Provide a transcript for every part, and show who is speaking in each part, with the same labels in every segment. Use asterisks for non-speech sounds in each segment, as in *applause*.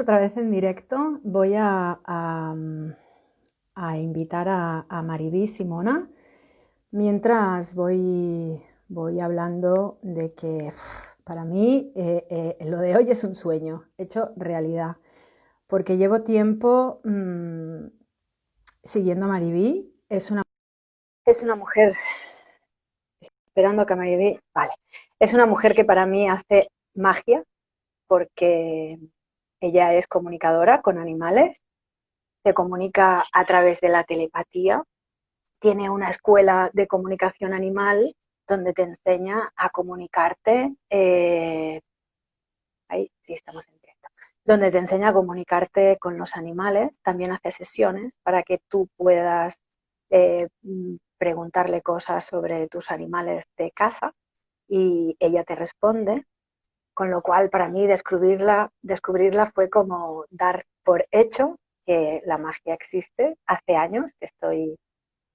Speaker 1: otra vez en directo. Voy a, a, invitar a, a Maribí Simona mientras voy, voy hablando de que para mí eh, eh, lo de hoy es un sueño hecho realidad, porque llevo tiempo mm, siguiendo a Maribí. Es una, es una mujer, esperando que Maribí, vale, es una mujer que para mí hace magia porque ella es comunicadora con animales, se comunica a través de la telepatía, tiene una escuela de comunicación animal donde te enseña a comunicarte, eh, ahí sí estamos en donde te enseña a comunicarte con los animales, también hace sesiones para que tú puedas eh, preguntarle cosas sobre tus animales de casa y ella te responde con lo cual para mí descubrirla, descubrirla fue como dar por hecho que la magia existe. Hace años que estoy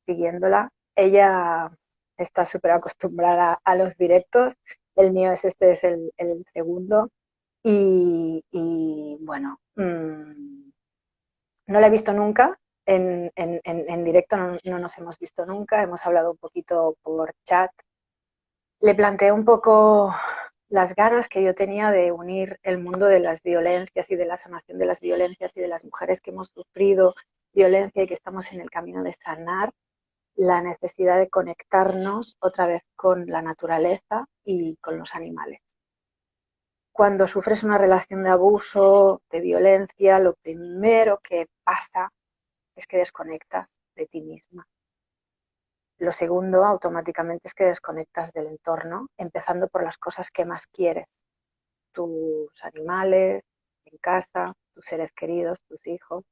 Speaker 1: siguiéndola. Ella está súper acostumbrada a los directos. El mío es este, es el, segundo. Y, bueno, mm, no la he visto nunca. En, directo no, no, nos hemos visto nunca. Hemos hablado un poquito por chat. Le planteé un poco las ganas que yo tenía de unir el mundo de las violencias y de la sanación de las violencias y de las mujeres que hemos sufrido violencia y que estamos en el camino de sanar, la necesidad de conectarnos otra vez con la naturaleza y con los animales. Cuando sufres una relación de abuso, de violencia, lo primero que pasa es que desconectas de ti misma. Lo segundo, automáticamente, es que desconectas del entorno, empezando por las cosas que más quieres. Tus animales, en casa, tus seres queridos, tus hijos.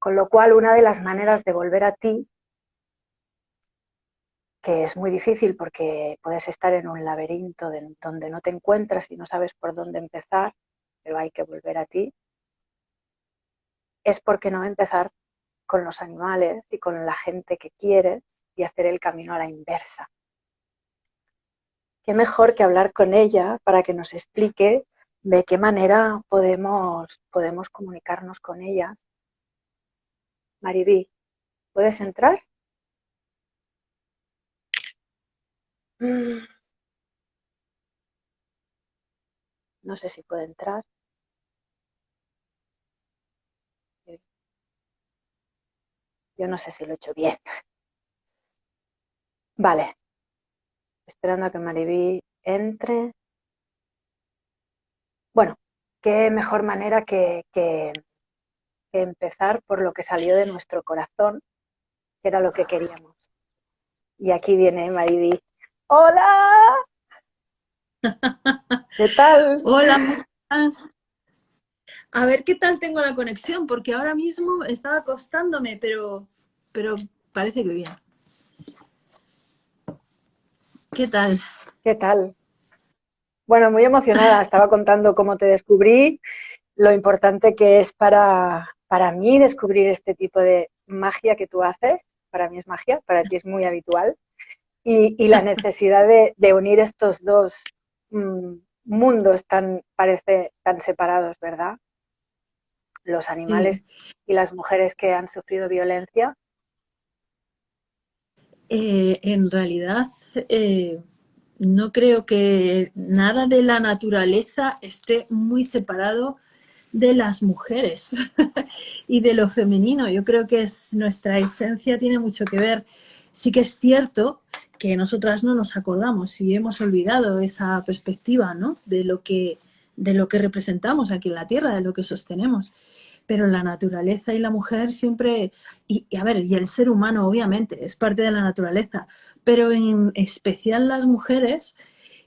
Speaker 1: Con lo cual, una de las maneras de volver a ti, que es muy difícil porque puedes estar en un laberinto donde no te encuentras y no sabes por dónde empezar, pero hay que volver a ti, es porque no empezar con los animales y con la gente que quieres y hacer el camino a la inversa. Qué mejor que hablar con ella para que nos explique de qué manera podemos, podemos comunicarnos con ella. Maribí, ¿puedes entrar? Mm. No sé si puede entrar. Yo no sé si lo he hecho bien. Vale. Esperando a que Maribí entre. Bueno, qué mejor manera que, que, empezar por lo que salió de nuestro corazón, que era lo que queríamos. Y aquí viene Maribí. ¡Hola! *laughs* ¿Qué tal?
Speaker 2: Hola, A ver qué tal tengo la conexión, porque ahora mismo estaba acostándome, pero, pero parece que bien. ¿Qué tal?
Speaker 1: ¿Qué tal? Bueno, muy emocionada. Estaba contando cómo te descubrí, lo importante que es para, para mí descubrir este tipo de magia que tú haces. Para mí es magia, para ti es muy habitual. Y, la necesidad de, unir estos dos mm, mundos tan, parece, tan separados, ¿verdad? Los animales y las mujeres que han sufrido violencia
Speaker 2: eh, en realidad, eh, no creo que nada de la naturaleza esté muy separado de las mujeres *laughs* y de lo femenino. Yo creo que es, nuestra esencia tiene mucho que ver. Sí que es cierto que nosotras no nos acordamos y hemos olvidado esa perspectiva ¿no? de, lo que, de lo que representamos aquí en la Tierra, de lo que sostenemos pero la naturaleza y la mujer siempre, y, a ver, y el ser humano obviamente es parte de la naturaleza, pero en especial las mujeres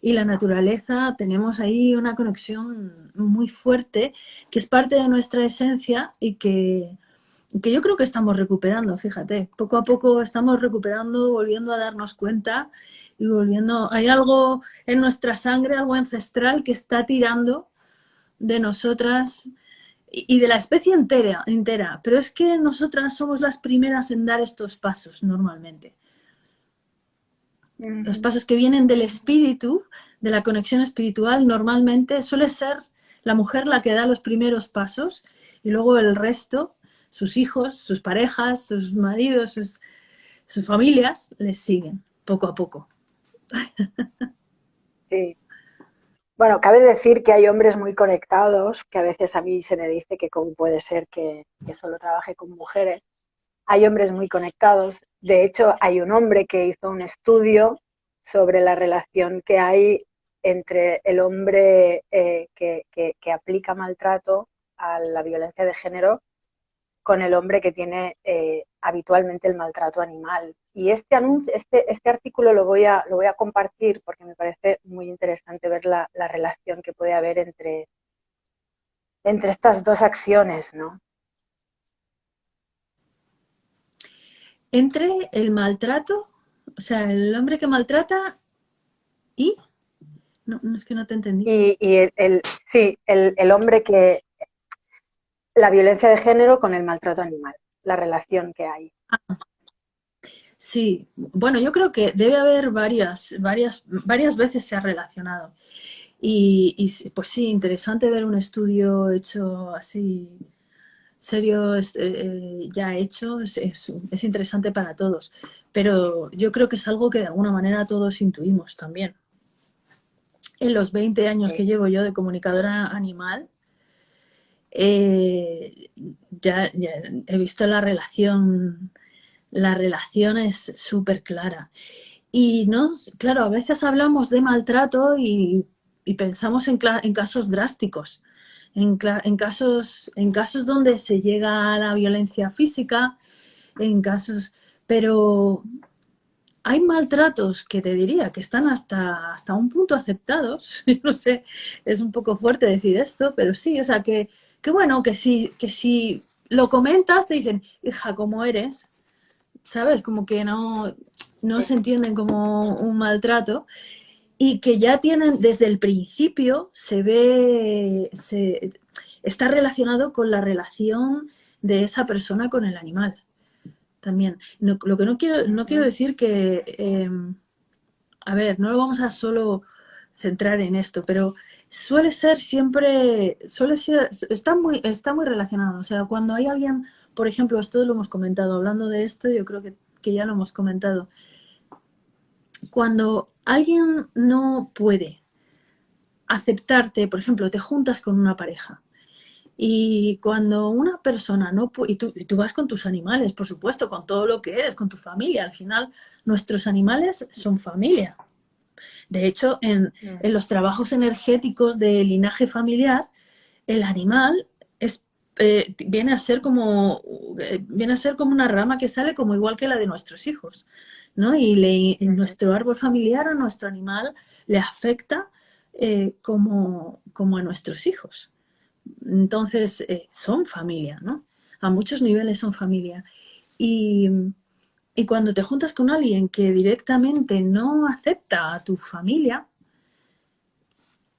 Speaker 2: y la naturaleza tenemos ahí una conexión muy fuerte que es parte de nuestra esencia y que, que yo creo que estamos recuperando, fíjate, poco a poco estamos recuperando, volviendo a darnos cuenta y volviendo, hay algo en nuestra sangre, algo ancestral que está tirando de nosotras y de la especie entera, entera, pero es que nosotras somos las primeras en dar estos pasos normalmente. Los pasos que vienen del espíritu, de la conexión espiritual, normalmente suele ser la mujer la que da los primeros pasos y luego el resto, sus hijos, sus parejas, sus maridos, sus, sus familias, les siguen poco a poco.
Speaker 1: Sí. Bueno, cabe decir que hay hombres muy conectados, que a veces a mí se me dice que cómo puede ser que, solo trabaje con mujeres. Hay hombres muy conectados. De hecho, hay un hombre que hizo un estudio sobre la relación que hay entre el hombre eh, que, aplica maltrato a la violencia de género con el hombre que tiene eh, habitualmente el maltrato animal. Y este, anuncio, este, este artículo lo voy, a, lo voy a compartir porque me parece muy interesante ver la, la relación que puede haber entre, entre estas dos acciones, ¿no?
Speaker 2: Entre el maltrato, o sea, el hombre que maltrata y... No, es que no te entendí.
Speaker 1: Y, y el, sí, el, el hombre que, la violencia de género con el maltrato animal, la relación que hay.
Speaker 2: Sí, bueno, yo creo que debe haber varias, varias, varias veces se ha relacionado. Y, pues sí, interesante ver un estudio hecho así, serio, eh, ya hecho, es, es, interesante para todos. Pero yo creo que es algo que de alguna manera todos intuimos también. En los 20 años que llevo yo de comunicadora animal, eh, ya, he visto la relación, la relación es súper clara. Y no, claro, a veces hablamos de maltrato y, pensamos en, casos drásticos, en, casos, en casos donde se llega a la violencia física, en casos, pero hay maltratos que te diría que están hasta, hasta un punto aceptados. *laughs* no sé, es un poco fuerte decir esto, pero sí, o sea que que bueno, que si, que si lo comentas te dicen, hija, ¿cómo eres? ¿Sabes? Como que no, no se entienden como un maltrato y que ya tienen, desde el principio, se ve, se, está relacionado con la relación de esa persona con el animal. También. lo que no quiero, no quiero decir que, em, a ver, no lo vamos a solo centrar en esto, pero suele ser siempre, suele ser, está muy, está muy relacionado. O sea, cuando hay alguien, por ejemplo, esto lo hemos comentado, hablando de esto, yo creo que, que ya lo hemos comentado. Cuando alguien no puede aceptarte, por ejemplo, te juntas con una pareja y cuando una persona no y tú, y tú, vas con tus animales, por supuesto, con todo lo que eres, con tu familia, al final nuestros animales son familia. De hecho, en, los trabajos energéticos de linaje familiar, el animal es, eh, viene, a ser como, eh, viene a ser como una rama que sale como igual que la de nuestros hijos. ¿no? Y nuestro árbol familiar a nuestro animal le afecta eh, como, como, a nuestros hijos. Entonces, son familia, ¿no? A muchos niveles son familia. Y, y cuando te juntas con alguien que directamente no acepta a tu familia,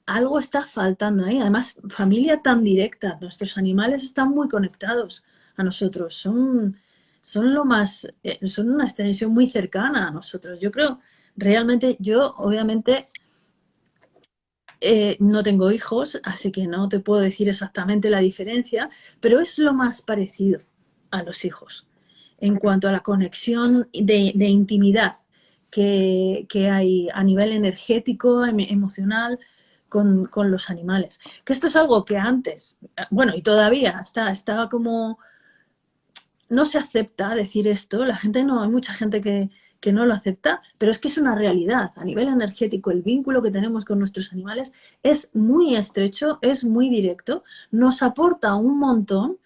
Speaker 2: algo está faltando ahí. Además, familia tan directa. Nuestros animales están muy conectados a nosotros. Son, son lo más, eh, son una extensión muy cercana a nosotros. Yo creo, realmente, yo obviamente eh, no tengo hijos, así que no te puedo decir exactamente la diferencia, pero es lo más parecido a los hijos en cuanto a la conexión de, intimidad que, hay a nivel energético, em, emocional, con, los animales. Que esto es algo que antes, bueno, y todavía está, estaba como... No se acepta decir esto, la gente no, hay mucha gente que, que no lo acepta, pero es que es una realidad. A nivel energético, el vínculo que tenemos con nuestros animales es muy estrecho, es muy directo, nos aporta un montón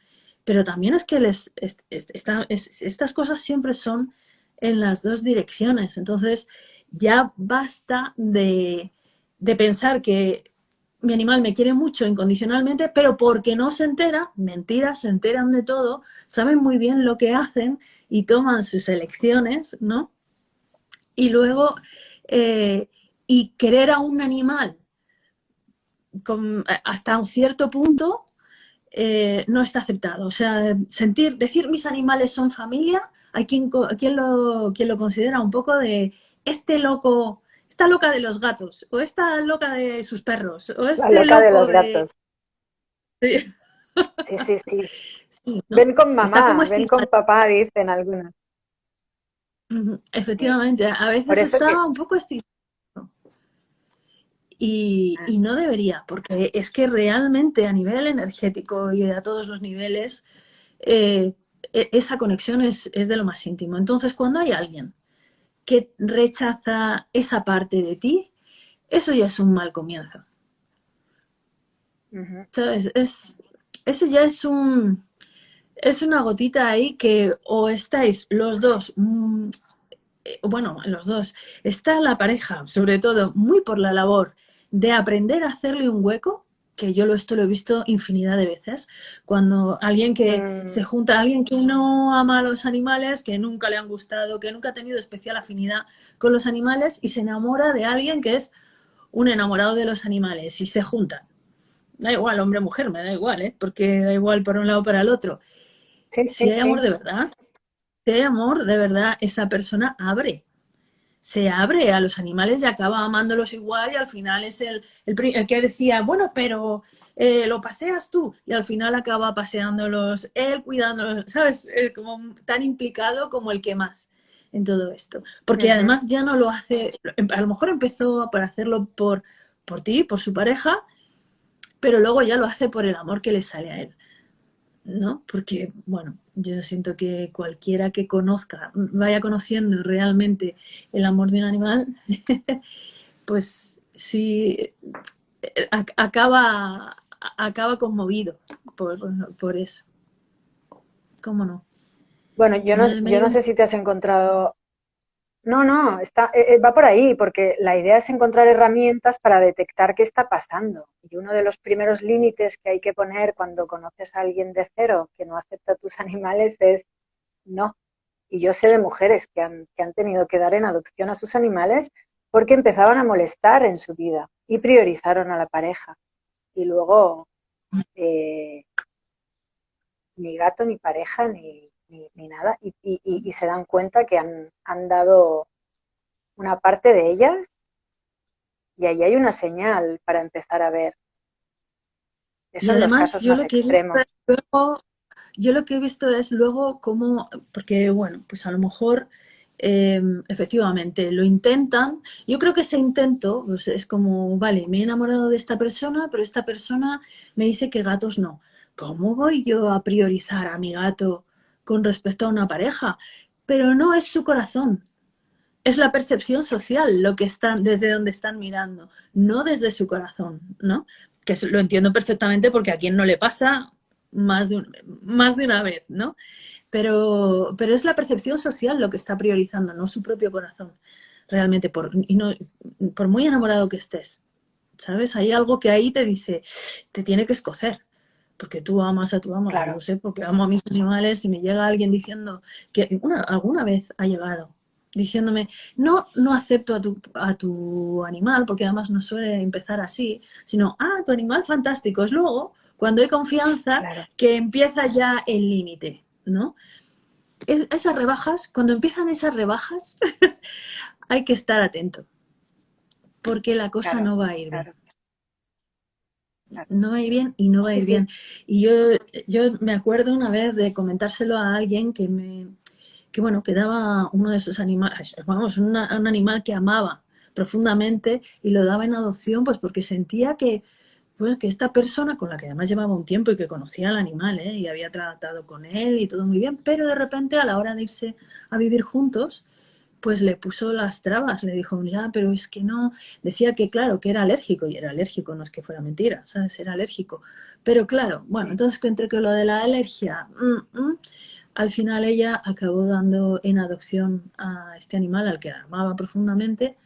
Speaker 2: pero también es que les, estas cosas siempre son en las dos direcciones. Entonces, ya basta de, pensar que mi animal me quiere mucho incondicionalmente, pero porque no se entera, mentiras, se enteran de todo, saben muy bien lo que hacen y toman sus elecciones, ¿no? Y luego, eh, y querer a un animal hasta un cierto punto eh, no está aceptado. O sea, sentir, decir mis animales son familia, hay quien, quien, lo, quien lo considera un poco de este loco, esta loca de los gatos, o esta loca de sus perros, o este
Speaker 1: loca de los gatos.
Speaker 2: Sí,
Speaker 1: sí, sí. *laughs* Ven con mamá, ven con papá, dicen algunas.
Speaker 2: Efectivamente, a veces está un poco estilizado. Y, y, no debería, porque es que realmente a nivel energético y a todos los niveles, eh, e, esa conexión es, es, de lo más íntimo. Entonces, cuando hay alguien que rechaza esa parte de ti, eso ya es un mal comienzo. Es, eso ya es un es una gotita ahí que o estáis los dos, mm, eh, bueno, los dos, está la pareja, sobre todo, muy por la labor de aprender a hacerle un hueco, que yo lo, esto lo he visto infinidad de veces, cuando alguien que mm. se junta, alguien que no ama a los animales, que nunca le han gustado, que nunca ha tenido especial afinidad con los animales y se enamora de alguien que es un enamorado de los animales y se juntan. Da igual, hombre o mujer, me da igual, ¿eh? porque da igual para un lado o para el otro. si hay amor de verdad, si hay amor de verdad, esa persona abre se abre a los animales y acaba amándolos igual y al final es el, el, que decía, bueno, pero eh, lo paseas tú y al final acaba paseándolos él, cuidándolos, ¿sabes? como tan implicado como el que más en todo esto. Porque además ya no lo hace, a lo mejor empezó para hacerlo por, por ti, por su pareja, pero luego ya lo hace por el amor que le sale a él. ¿No? Porque, bueno, yo siento que cualquiera que conozca, vaya conociendo realmente el amor de un animal, *laughs* pues sí, eh, acaba, acaba conmovido por, eso. ¿Cómo no?
Speaker 1: Bueno, yo no, yo no sé si te has encontrado no, no, está, eh, eh, va por ahí, porque la idea es encontrar herramientas para detectar qué está pasando. Y uno de los primeros límites que hay que poner cuando conoces a alguien de cero que no acepta tus *laughs* animales es no. Y yo sé de mujeres que han, que han tenido que dar en adopción a sus animales porque empezaban a molestar en su vida y priorizaron a la pareja. Y luego eh, ni gato, ni pareja, ni, ni, nada, y, se dan cuenta que han, han, dado una parte de ellas y ahí hay una señal para empezar a ver.
Speaker 2: Eso además, los casos yo lo que extremos. yo lo que he visto es luego cómo, porque bueno, pues a lo mejor em, efectivamente lo intentan. Yo creo que ese intento pues es como, vale, me he enamorado de esta persona, pero esta persona me dice que gatos no. ¿Cómo voy yo a priorizar a mi gato con respecto a una pareja, pero no es su corazón. Es la percepción social lo que están, desde donde están mirando, no desde su corazón, ¿no? Que lo entiendo perfectamente porque a quien no le pasa más de, una vez, ¿no? Pero, pero es la percepción social lo que está priorizando, no su propio corazón, realmente, por, por muy enamorado que estés, ¿sabes? Hay algo que ahí te dice, te tiene que escocer, porque tú amas a tu amo, claro. no sé, porque amo a mis animales y me llega alguien diciendo que una, alguna vez ha llegado diciéndome, no, no acepto a tu, a tu animal, porque además no suele empezar así, sino, ah, tu animal fantástico. Es luego, cuando hay confianza, que empieza ya el límite, ¿no? esas rebajas, cuando empiezan esas rebajas, *laughs* hay que estar atento, porque la cosa no va a ir bien no va a ir bien y no va a ir bien. Y yo, yo me acuerdo una vez de comentárselo a alguien que me, que bueno, que daba uno de esos animales, vamos, un animal que amaba profundamente y lo daba en adopción pues porque sentía que, pues, que esta persona con la que además llevaba un tiempo y que conocía al animal ¿eh? y había tratado con él y todo muy bien, pero de repente a la hora de irse a vivir juntos, pues le puso las trabas, le dijo, ya, pero es que no, decía que claro, que era alérgico, y era alérgico, no es que fuera mentira, ¿sabes? Era alérgico. Pero claro, bueno, entonces entre que lo de la alergia, mm, mm, al final ella acabó dando en adopción a este animal al que amaba profundamente.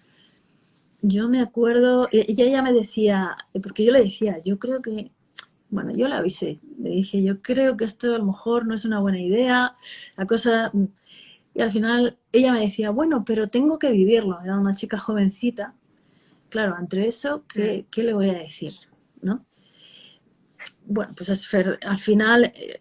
Speaker 2: Yo me acuerdo, ella ya me decía, porque yo le decía, yo creo que, bueno, yo la avisé, le dije, yo creo que esto a lo mejor no es una buena idea, la cosa y al final ella me decía, bueno, pero tengo que vivirlo. Era una chica jovencita. Claro, entre eso, ¿qué, mm. le voy a decir? ¿no? Bueno, pues al final eh,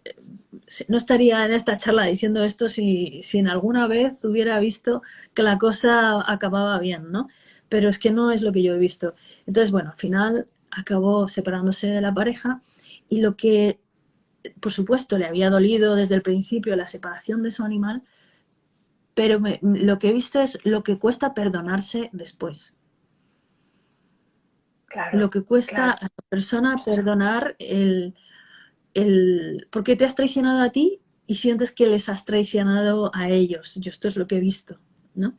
Speaker 2: no estaría en esta charla diciendo esto si, si, en alguna vez hubiera visto que la cosa acababa bien, ¿no? Pero es que no es lo que yo he visto. Entonces, bueno, al final acabó separándose de la pareja Y lo que, por supuesto, le había dolido desde el principio la separación de su animal, pero lo que he visto es lo que cuesta perdonarse después. lo que cuesta a la persona perdonar el, el... porque te has traicionado a ti y sientes que les has traicionado a ellos. Yo esto es lo que he visto, ¿no?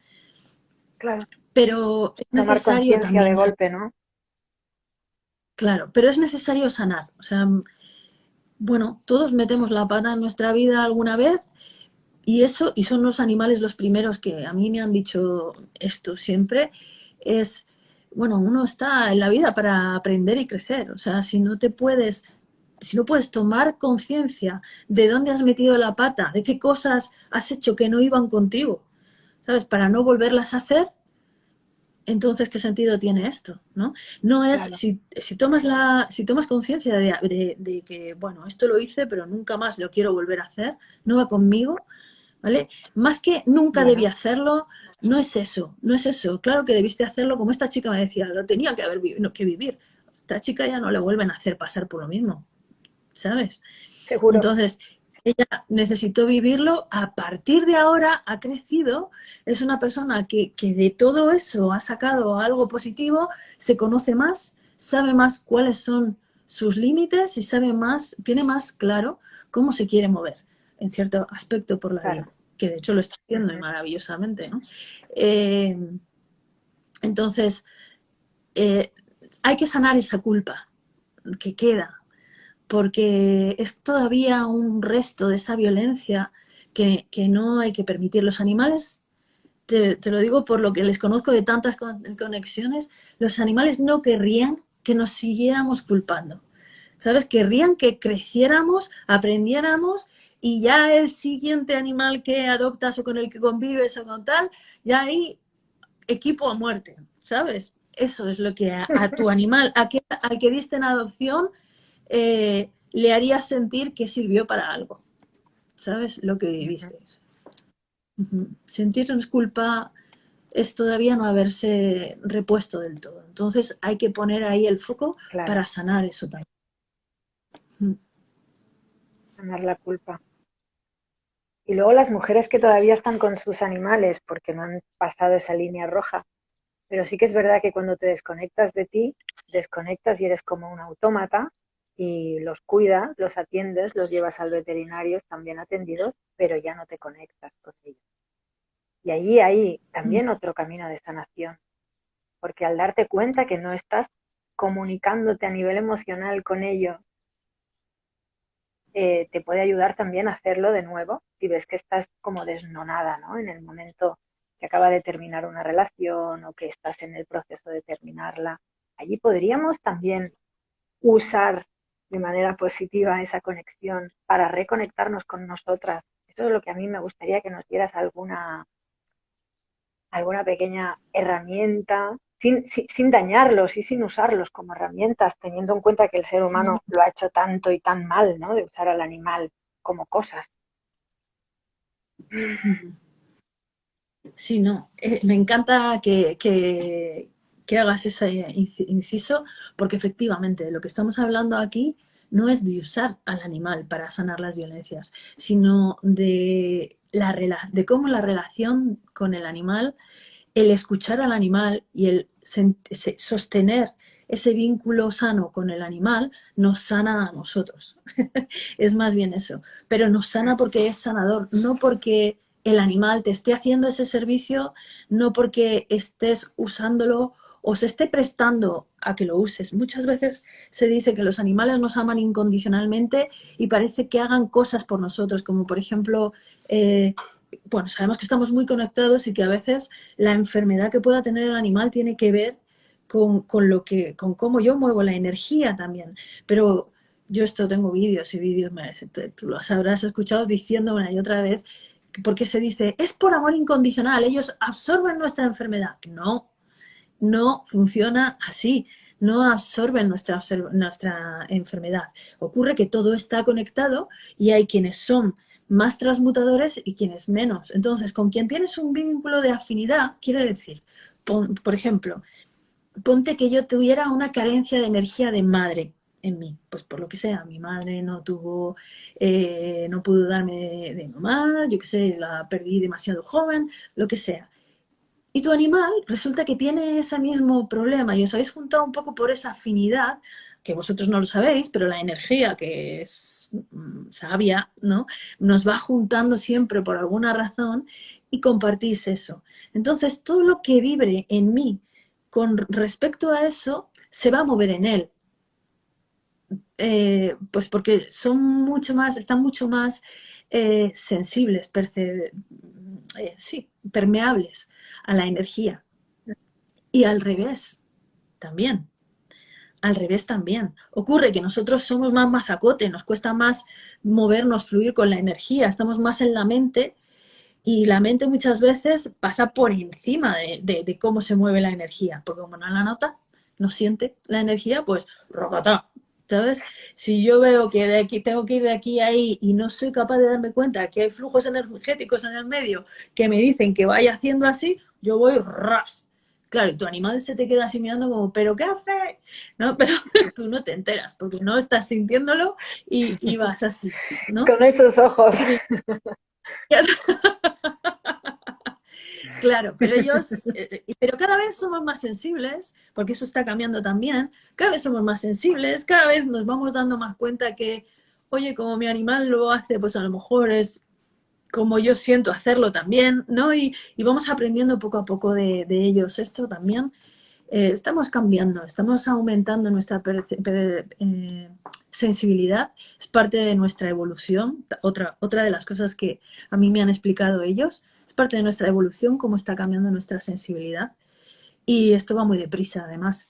Speaker 1: Claro.
Speaker 2: Pero es necesario también...
Speaker 1: de golpe, ¿no?
Speaker 2: Claro, pero es necesario sanar. O sea, bueno, todos metemos la pata en nuestra vida alguna vez y eso, y son los animales los primeros que a mí me han dicho esto siempre, es, bueno, uno está en la vida para aprender y crecer. O sea, si no te puedes, si no puedes tomar conciencia de dónde has metido la pata, de qué cosas has hecho que no iban contigo, ¿sabes? Para no volverlas a hacer, entonces, ¿qué sentido tiene esto? No, no es, si, tomas la, si tomas conciencia de, que, bueno, esto lo hice, pero nunca más lo quiero volver a hacer, no va conmigo, ¿vale? Más que nunca debí hacerlo, no es eso, no es eso. Claro que debiste hacerlo, como esta chica me decía, lo tenía que haber que vivir. Esta chica ya no le vuelven a hacer pasar por lo mismo, ¿sabes?
Speaker 1: Seguro.
Speaker 2: Entonces, ella necesitó vivirlo, a partir de ahora ha crecido, es una persona que, que, de todo eso ha sacado algo positivo, se conoce más, sabe más cuáles son sus límites y sabe más, tiene más claro cómo se quiere mover en cierto aspecto por la vida, que de hecho lo está haciendo maravillosamente. ¿no? Eh, entonces, eh, hay que sanar esa culpa que queda, porque es todavía un resto de esa violencia que, no hay que permitir. Los animales, te, te, lo digo por lo que les conozco de tantas conexiones, los animales no querrían que nos siguiéramos culpando. ¿Sabes? Querrían que creciéramos, aprendiéramos y ya el siguiente animal que adoptas o con el que convives o con tal, ya hay equipo a muerte, ¿sabes? Eso es lo que a, tu *laughs* animal, a que, al que diste en adopción, eh, le haría sentir que sirvió para algo, ¿sabes? Lo que viviste. Sentirnos culpa es todavía no haberse repuesto del todo. Entonces hay que poner ahí el foco para sanar eso también.
Speaker 1: Sanar la culpa. Y luego las mujeres que todavía están con sus animales porque no han pasado esa línea roja. Pero sí que es verdad que cuando te desconectas de ti, desconectas y eres como un autómata y los cuidas, los atiendes, los llevas al veterinario, están bien atendidos, pero ya no te conectas con ellos. Y allí hay también otro camino de sanación, porque al darte cuenta que no estás comunicándote a nivel emocional con ellos eh, te puede ayudar también a hacerlo de nuevo si ves que estás como desnonada, ¿no? En el momento que acaba de terminar una relación o que estás en el proceso de terminarla. Allí podríamos también usar de manera positiva esa conexión para reconectarnos con nosotras. Eso es lo que a mí me gustaría que nos dieras alguna, alguna pequeña herramienta sin, dañarlos y sin usarlos como herramientas, teniendo en cuenta que el ser humano lo ha hecho tanto y tan mal, ¿no? De usar al animal como cosas.
Speaker 2: Sí, no, eh, me encanta que, que, hagas ese inciso, porque efectivamente lo que estamos hablando aquí no es de usar al animal para sanar las violencias, sino de, la, de cómo la relación con el animal el escuchar al animal y el sostener ese vínculo sano con el animal nos sana a nosotros. *laughs* es más bien eso. Pero nos sana porque es sanador, no porque el animal te esté haciendo ese servicio, no porque estés usándolo o se esté prestando a que lo uses. Muchas veces se dice que los animales nos aman incondicionalmente y parece que hagan cosas por nosotros, como por ejemplo eh, bueno, sabemos que estamos muy conectados y que a veces la enfermedad que pueda tener el animal tiene que ver con, lo que, con cómo yo muevo la energía también. Pero yo esto tengo vídeos y vídeos, tú los habrás escuchado diciendo una y otra vez, porque se dice, es por amor incondicional, ellos absorben nuestra enfermedad. No, no funciona así, no absorben nuestra, nuestra enfermedad. Ocurre que todo está conectado y hay quienes son más transmutadores y quienes menos. Entonces, con quien tienes un vínculo de afinidad, quiere decir, por ejemplo, ponte que yo tuviera una carencia de energía de madre en mí, pues por lo que sea, mi madre no tuvo, eh, no pudo darme de, mamá, yo qué sé, la perdí demasiado joven, lo que sea. Y tu animal resulta que tiene ese mismo problema y os habéis juntado un poco por esa afinidad, que vosotros no lo sabéis, pero la energía que es mm, sabia, ¿no? Nos va juntando siempre por alguna razón y compartís eso. Entonces, todo lo que vibre en mí con respecto a eso, se va a mover en él. Eh, pues porque son mucho más, están mucho más eh, sensibles, eh, sí, permeables a la energía. Y al revés, también. Al revés también. Ocurre que nosotros somos más mazacote, nos cuesta más movernos, fluir con la energía, estamos más en la mente y la mente muchas veces pasa por encima de, cómo se mueve la energía, porque como no la nota, no siente la energía, pues rocata. ¿Sabes? Si yo veo que de aquí tengo que ir de aquí a ahí y no soy capaz de darme cuenta que hay flujos energéticos en el medio que me dicen que vaya haciendo así, yo voy ras. Claro, y tu animal se te queda así mirando como, ¿pero qué hace? No, *laughs* pero tú no te enteras porque no estás sintiéndolo y, y vas así, ¿no?
Speaker 1: Con esos ojos. *laughs*
Speaker 2: Claro, pero ellos, eh, pero cada vez somos más sensibles, porque eso está cambiando también, cada vez somos más sensibles, cada vez nos vamos dando más cuenta que, oye, como mi animal lo hace, pues a lo mejor es como yo siento hacerlo también, ¿no? Y, vamos aprendiendo poco a poco de, ellos esto también. Eh, estamos cambiando, estamos aumentando nuestra eh, sensibilidad, es parte de nuestra evolución, otra, otra de las cosas que a mí me han explicado ellos, es parte de nuestra evolución, cómo está cambiando nuestra sensibilidad. Y esto va muy deprisa, además.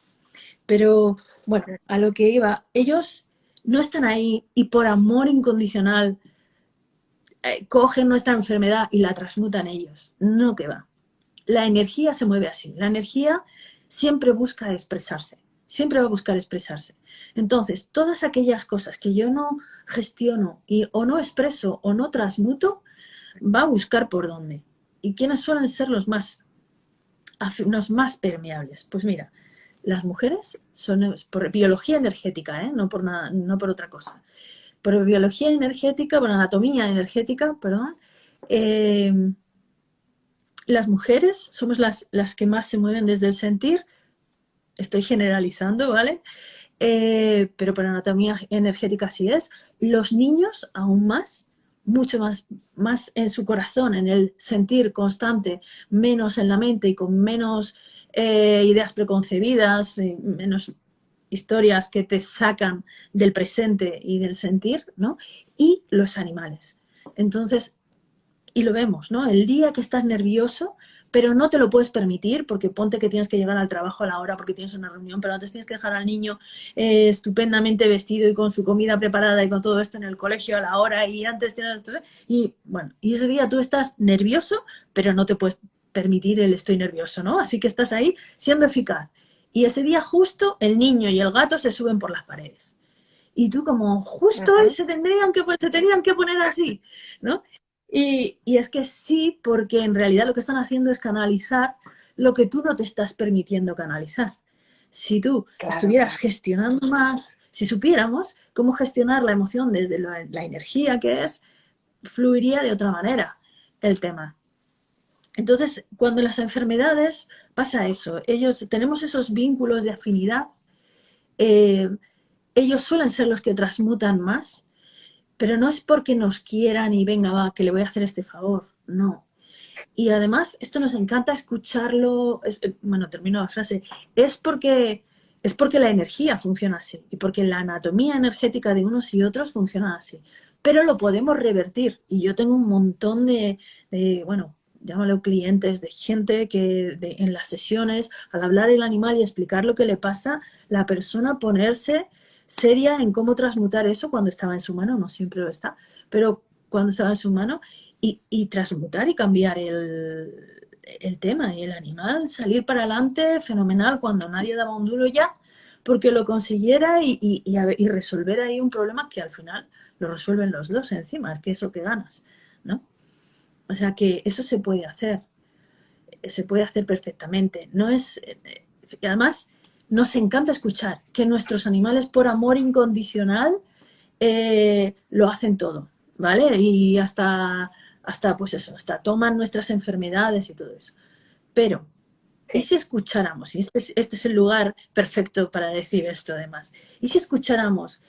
Speaker 2: Pero, bueno, a lo que iba, ellos no están ahí y por amor incondicional eh, cogen nuestra enfermedad y la transmutan ellos. No que va. La energía se mueve así. La energía siempre busca expresarse. Siempre va a buscar expresarse. Entonces, todas aquellas cosas que yo no gestiono y o no expreso o no transmuto, va a buscar por dónde. ¿Y quiénes suelen ser los más, los más permeables? Pues mira, las mujeres son por biología energética, ¿eh? no, por nada, no por otra cosa. Por biología energética, por anatomía energética, perdón, eh, las mujeres somos las, las que más se mueven desde el sentir, estoy generalizando, ¿vale? Eh, pero por anatomía energética sí es. Los niños aún más, mucho más, más en su corazón, en el sentir constante, menos en la mente y con menos eh, ideas preconcebidas, menos historias que te sacan del presente y del sentir, ¿no? Y los animales. Entonces, y lo vemos, ¿no? El día que estás nervioso, pero no te lo puedes permitir porque ponte que tienes que llegar al trabajo a la hora porque tienes una reunión, pero antes tienes que dejar al niño eh, estupendamente vestido y con su comida preparada y con todo esto en el colegio a la hora y antes tienes... Y bueno, y ese día tú estás nervioso, pero no te puedes permitir el estoy nervioso, ¿no? Así que estás ahí siendo eficaz. Y ese día justo el niño y el gato se suben por las paredes. Y tú como, justo se tendrían que, se tenían que poner así, ¿no? Y, es que sí, porque en realidad lo que están haciendo es canalizar lo que tú no te estás permitiendo canalizar. Si tú estuvieras gestionando más, si supiéramos cómo gestionar la emoción desde la, energía que es, fluiría de otra manera el tema. Entonces, cuando las enfermedades pasa eso, ellos tenemos esos vínculos de afinidad, eh, ellos suelen ser los que transmutan más pero no es porque nos quieran y venga, va, que le voy a hacer este favor, no. Y además, esto nos encanta escucharlo, eh, bueno, termino la frase, es porque, es porque la energía funciona así y porque la anatomía energética de unos y otros funciona así. Pero lo podemos revertir y yo tengo un montón de, bueno, llámalo clientes, de gente que en las sesiones, al hablar el animal y explicar lo que le pasa, la persona ponerse seria en cómo transmutar eso cuando estaba en su mano, no siempre lo está, pero cuando estaba en su mano y, transmutar y cambiar el, tema y el animal, salir para adelante fenomenal cuando nadie daba un duro ya, porque lo consiguiera y, y, resolver ahí un problema que al final lo resuelven los dos encima, es que eso que ganas, ¿no? O sea que eso se puede hacer, se puede hacer perfectamente. No es, además, nos encanta escuchar que nuestros animales por amor incondicional eh, lo hacen todo, ¿vale? Y hasta, hasta, pues eso, hasta toman nuestras enfermedades y todo eso. Pero, ¿y si escucháramos? Y este es, este es el lugar perfecto para decir esto además. ¿Y si escucháramos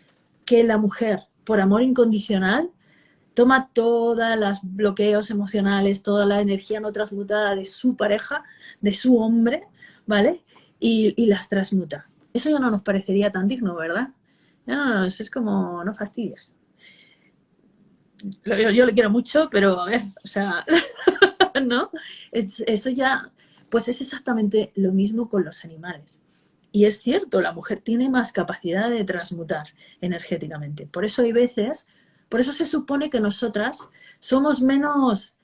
Speaker 2: que la mujer, por amor incondicional, toma todos los bloqueos emocionales, toda la energía no transmutada de su pareja, de su hombre, ¿vale? Y, las transmuta. Eso ya no nos parecería tan digno, ¿verdad? Ya no, es como, no fastidias. Yo, yo, le quiero mucho, pero a ver, o sea, *laughs* ¿no? eso ya, pues es exactamente lo mismo con los animales. Y es cierto, la mujer tiene más capacidad de transmutar energéticamente. Por eso hay veces por eso se supone que nosotras somos menos,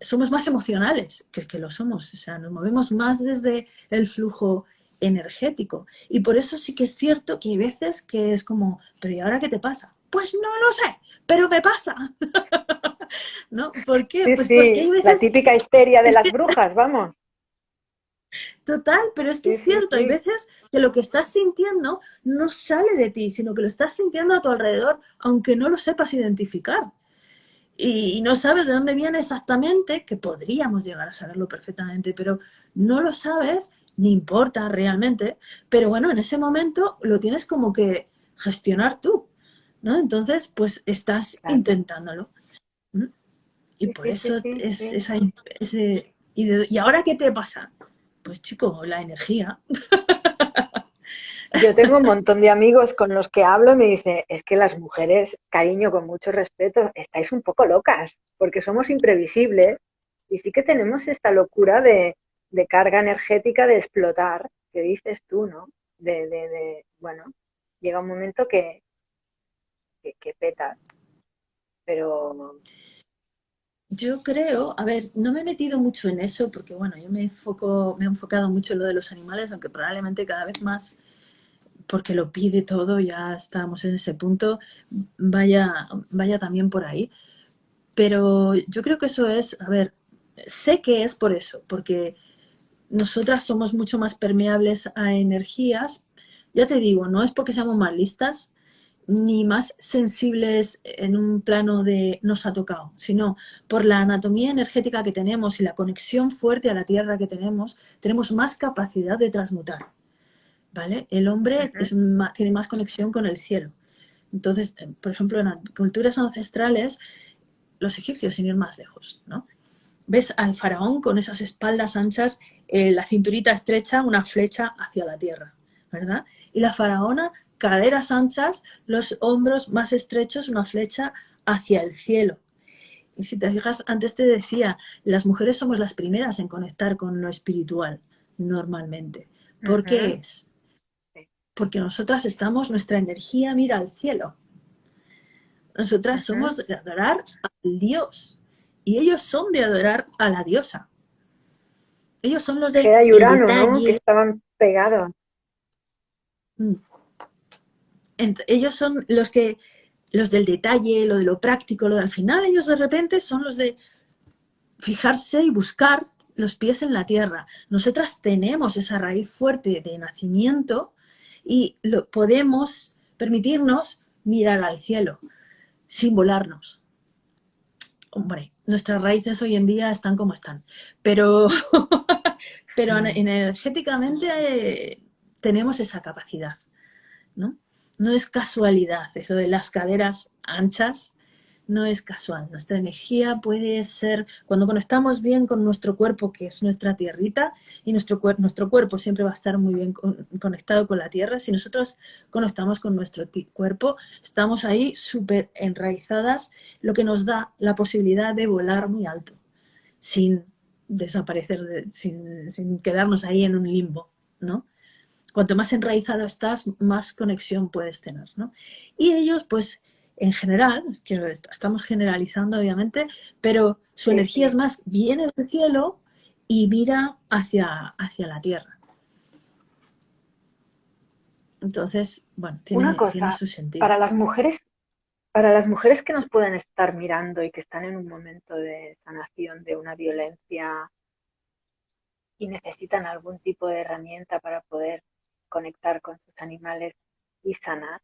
Speaker 2: somos más emocionales que, que lo somos. O sea, nos movemos más desde el flujo energético. Y por eso sí que es cierto que hay veces que es como, pero ¿y ahora qué te pasa? Pues no lo sé, pero me pasa. *laughs* ¿No? ¿Por qué?
Speaker 3: pues porque hay veces... La típica histeria de las brujas, vamos.
Speaker 2: Total, pero es que es cierto, hay veces que lo que estás sintiendo no sale de ti, sino que lo estás sintiendo a tu alrededor, aunque no lo sepas identificar. Y, no sabes de dónde viene exactamente, que podríamos llegar a saberlo perfectamente, pero no lo sabes, ni importa realmente, pero bueno, en ese momento lo tienes como que gestionar tú, ¿no? Entonces, pues estás intentándolo. Y por eso es esa, ese... Y, ¿Y ahora qué te pasa? Pues chico, la energía. *laughs*
Speaker 3: Yo tengo un montón de amigos con los que hablo y me dicen, es que las mujeres, cariño, con mucho respeto, estáis un poco locas, porque somos imprevisibles y sí que tenemos esta locura de, carga energética de explotar, que dices tú, ¿no? De, bueno, llega un momento que, que, que peta. Pero
Speaker 2: yo creo, a ver, no me he metido mucho en eso porque, bueno, yo me, enfoco, me he enfocado mucho en lo de los animales, aunque probablemente cada vez más, porque lo pide todo, ya estamos en ese punto, vaya, vaya también por ahí. Pero yo creo que eso es, a ver, sé que es por eso, porque nosotras somos mucho más permeables a energías. Ya te digo, no es porque seamos más listas, ni más sensibles en un plano de nos ha tocado, sino por la anatomía energética que tenemos y la conexión fuerte a la tierra que tenemos, tenemos más capacidad de transmutar. ¿vale? El hombre tiene más conexión con el cielo. Entonces, eh, por ejemplo, en culturas ancestrales, los egipcios, sin ir más lejos, ¿no? Ves al faraón con esas espaldas anchas, eh, la cinturita estrecha, una flecha hacia la tierra, ¿verdad? Y la faraona caderas anchas, los hombros más estrechos, una flecha hacia el cielo. Y si te fijas, antes te decía, las mujeres somos las primeras en conectar con lo espiritual, normalmente. ¿Por qué es? Porque nosotras estamos, nuestra energía mira al cielo. Nosotras somos de adorar al Dios. Y ellos son de adorar a la diosa. Ellos son los de...
Speaker 3: Que Urano, ¿no? Que estaban pegados.
Speaker 2: Mm ellos son los que, los del detalle, lo de lo práctico, lo de al final, ellos de repente son los de fijarse y buscar los pies en la tierra. Nosotras tenemos esa raíz fuerte de nacimiento y lo, podemos permitirnos mirar al cielo sin volarnos. Hombre, nuestras raíces hoy en día están como están, pero, *laughs* pero mm. energéticamente eh, tenemos esa capacidad, ¿no? No es casualidad, eso de las caderas anchas no es casual. Nuestra energía puede ser, cuando conectamos bien con nuestro cuerpo, que es nuestra tierrita, y nuestro, nuestro cuerpo siempre va a estar muy bien conectado con la tierra, si nosotros conectamos con nuestro cuerpo, estamos ahí súper enraizadas, lo que nos da la posibilidad de volar muy alto, sin desaparecer, sin, sin quedarnos ahí en un limbo, ¿no? Cuanto más enraizado estás, más conexión puedes tener, ¿no? Y ellos, pues, en general, que estamos generalizando obviamente, pero su energía es más, viene del cielo y mira hacia, hacia la tierra. Entonces, bueno, tiene, su sentido.
Speaker 3: Para las mujeres, para las mujeres que nos pueden estar mirando y que están en un momento de sanación de una violencia y necesitan algún tipo de herramienta para poder conectar con sus animales y sanar,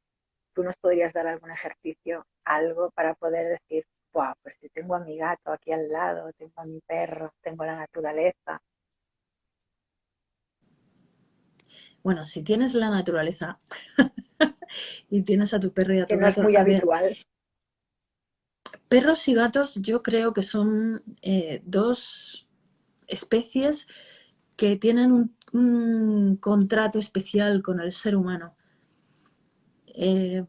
Speaker 3: ¿tú nos podrías dar algún ejercicio, algo para poder decir, wow, pues si tengo a mi gato aquí al lado, tengo a mi perro, tengo la naturaleza?
Speaker 2: Bueno, si tienes la naturaleza *laughs* y tienes a tu perro y a tu
Speaker 3: que no es muy habitual.
Speaker 2: perros y gatos yo creo que son eh, dos especies que tienen un, contrato especial con el ser humano. Eh,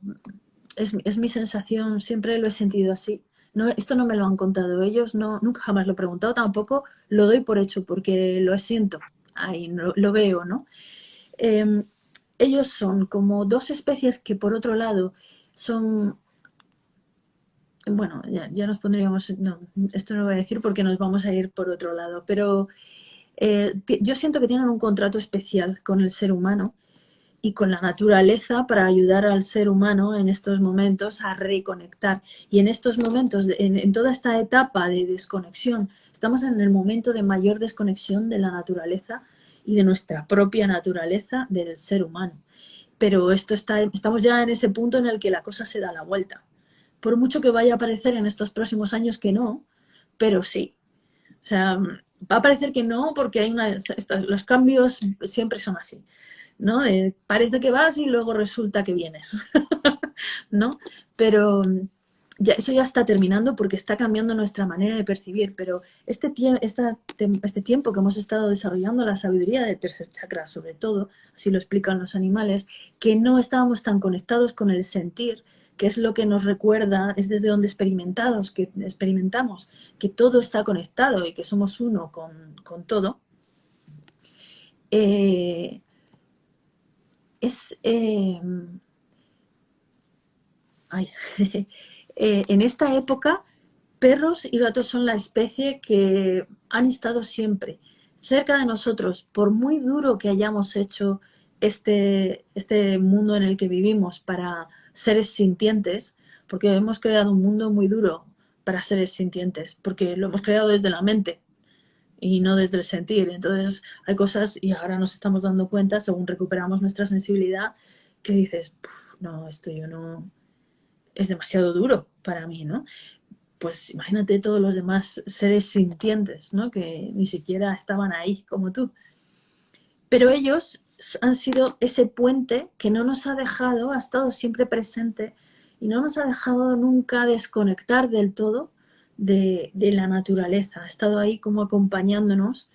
Speaker 2: es, mi sensación, siempre lo he sentido así. No, esto no me lo han contado ellos, no, nunca jamás lo he preguntado, tampoco lo doy por hecho porque lo siento, ahí lo, veo, ¿no? Em, ellos son como dos especies que por otro lado son bueno, ya, nos pondríamos, no, esto no lo voy a decir porque nos vamos a ir por otro lado, pero eh, yo siento que tienen un contrato especial con el ser humano y con la naturaleza para ayudar al ser humano en estos momentos a reconectar. Y en estos momentos, en, toda esta etapa de desconexión, estamos en el momento de mayor desconexión de la naturaleza y de nuestra propia naturaleza del ser humano. Pero esto está, estamos ya en ese punto en el que la cosa se da la vuelta. Por mucho que vaya a parecer en estos próximos años que no, pero sí. O sea, va a parecer que no porque hay una, los cambios siempre son así. ¿no? parece que vas y luego resulta que vienes, *laughs* ¿no? Pero ya, eso ya está terminando porque está cambiando nuestra manera de percibir, pero este, este tiempo que hemos estado desarrollando la sabiduría del tercer chakra, sobre todo, así lo explican los animales, que no estábamos tan conectados con el sentir, que es lo que nos recuerda, es desde donde experimentados, que experimentamos que todo está conectado y que somos uno con, todo, eh, es... Eh, ay, *laughs* Eh, en esta época, perros y gatos son la especie que han estado siempre cerca de nosotros, por muy duro que hayamos hecho este, este mundo en el que vivimos para seres sintientes, porque hemos creado un mundo muy duro para seres sintientes, porque lo hemos creado desde la mente y no desde el sentir. Entonces hay cosas, y ahora nos estamos dando cuenta, según recuperamos nuestra sensibilidad, que dices, no, esto yo no, es demasiado duro para mí, ¿no? Pues imagínate todos los demás seres sintientes, ¿no? Que ni siquiera estaban ahí como tú. Pero ellos han sido ese puente que no nos ha dejado, ha estado siempre presente y no nos ha dejado nunca desconectar del todo de, de la naturaleza. Ha estado ahí como acompañándonos,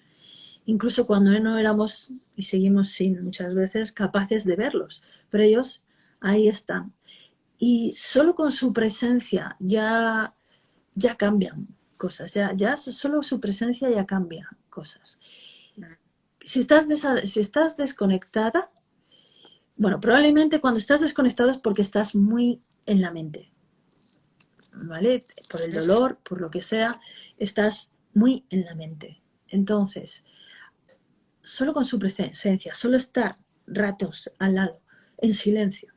Speaker 2: incluso cuando no éramos, y seguimos sin muchas veces, capaces de verlos. Pero ellos ahí están y solo con su presencia ya, ya cambian cosas, ya, ya solo su presencia ya cambia cosas. Si estás, si estás desconectada, bueno, probablemente cuando estás desconectado es porque estás muy en la mente, ¿vale? Por el dolor, por lo que sea, estás muy en la mente. Entonces, solo con su presencia, solo estar ratos al lado, en silencio,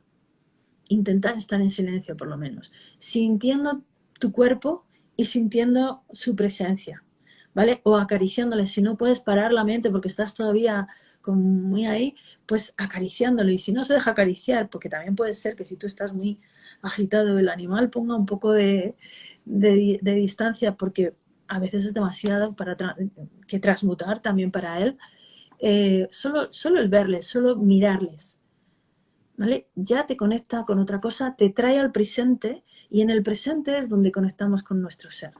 Speaker 2: intentar estar en silencio por lo menos, sintiendo tu cuerpo y sintiendo su presencia, ¿vale? O acariciándole, si no puedes parar la mente porque estás todavía muy ahí, pues acariciándolo. Y si no se deja acariciar, porque también puede ser que si tú estás muy agitado, el animal ponga un poco de, distancia porque a veces es demasiado para que transmutar también para él. Eh, solo, solo el verles, solo mirarles, ya te conecta con otra cosa, te trae al presente y en el presente es donde conectamos con nuestro ser.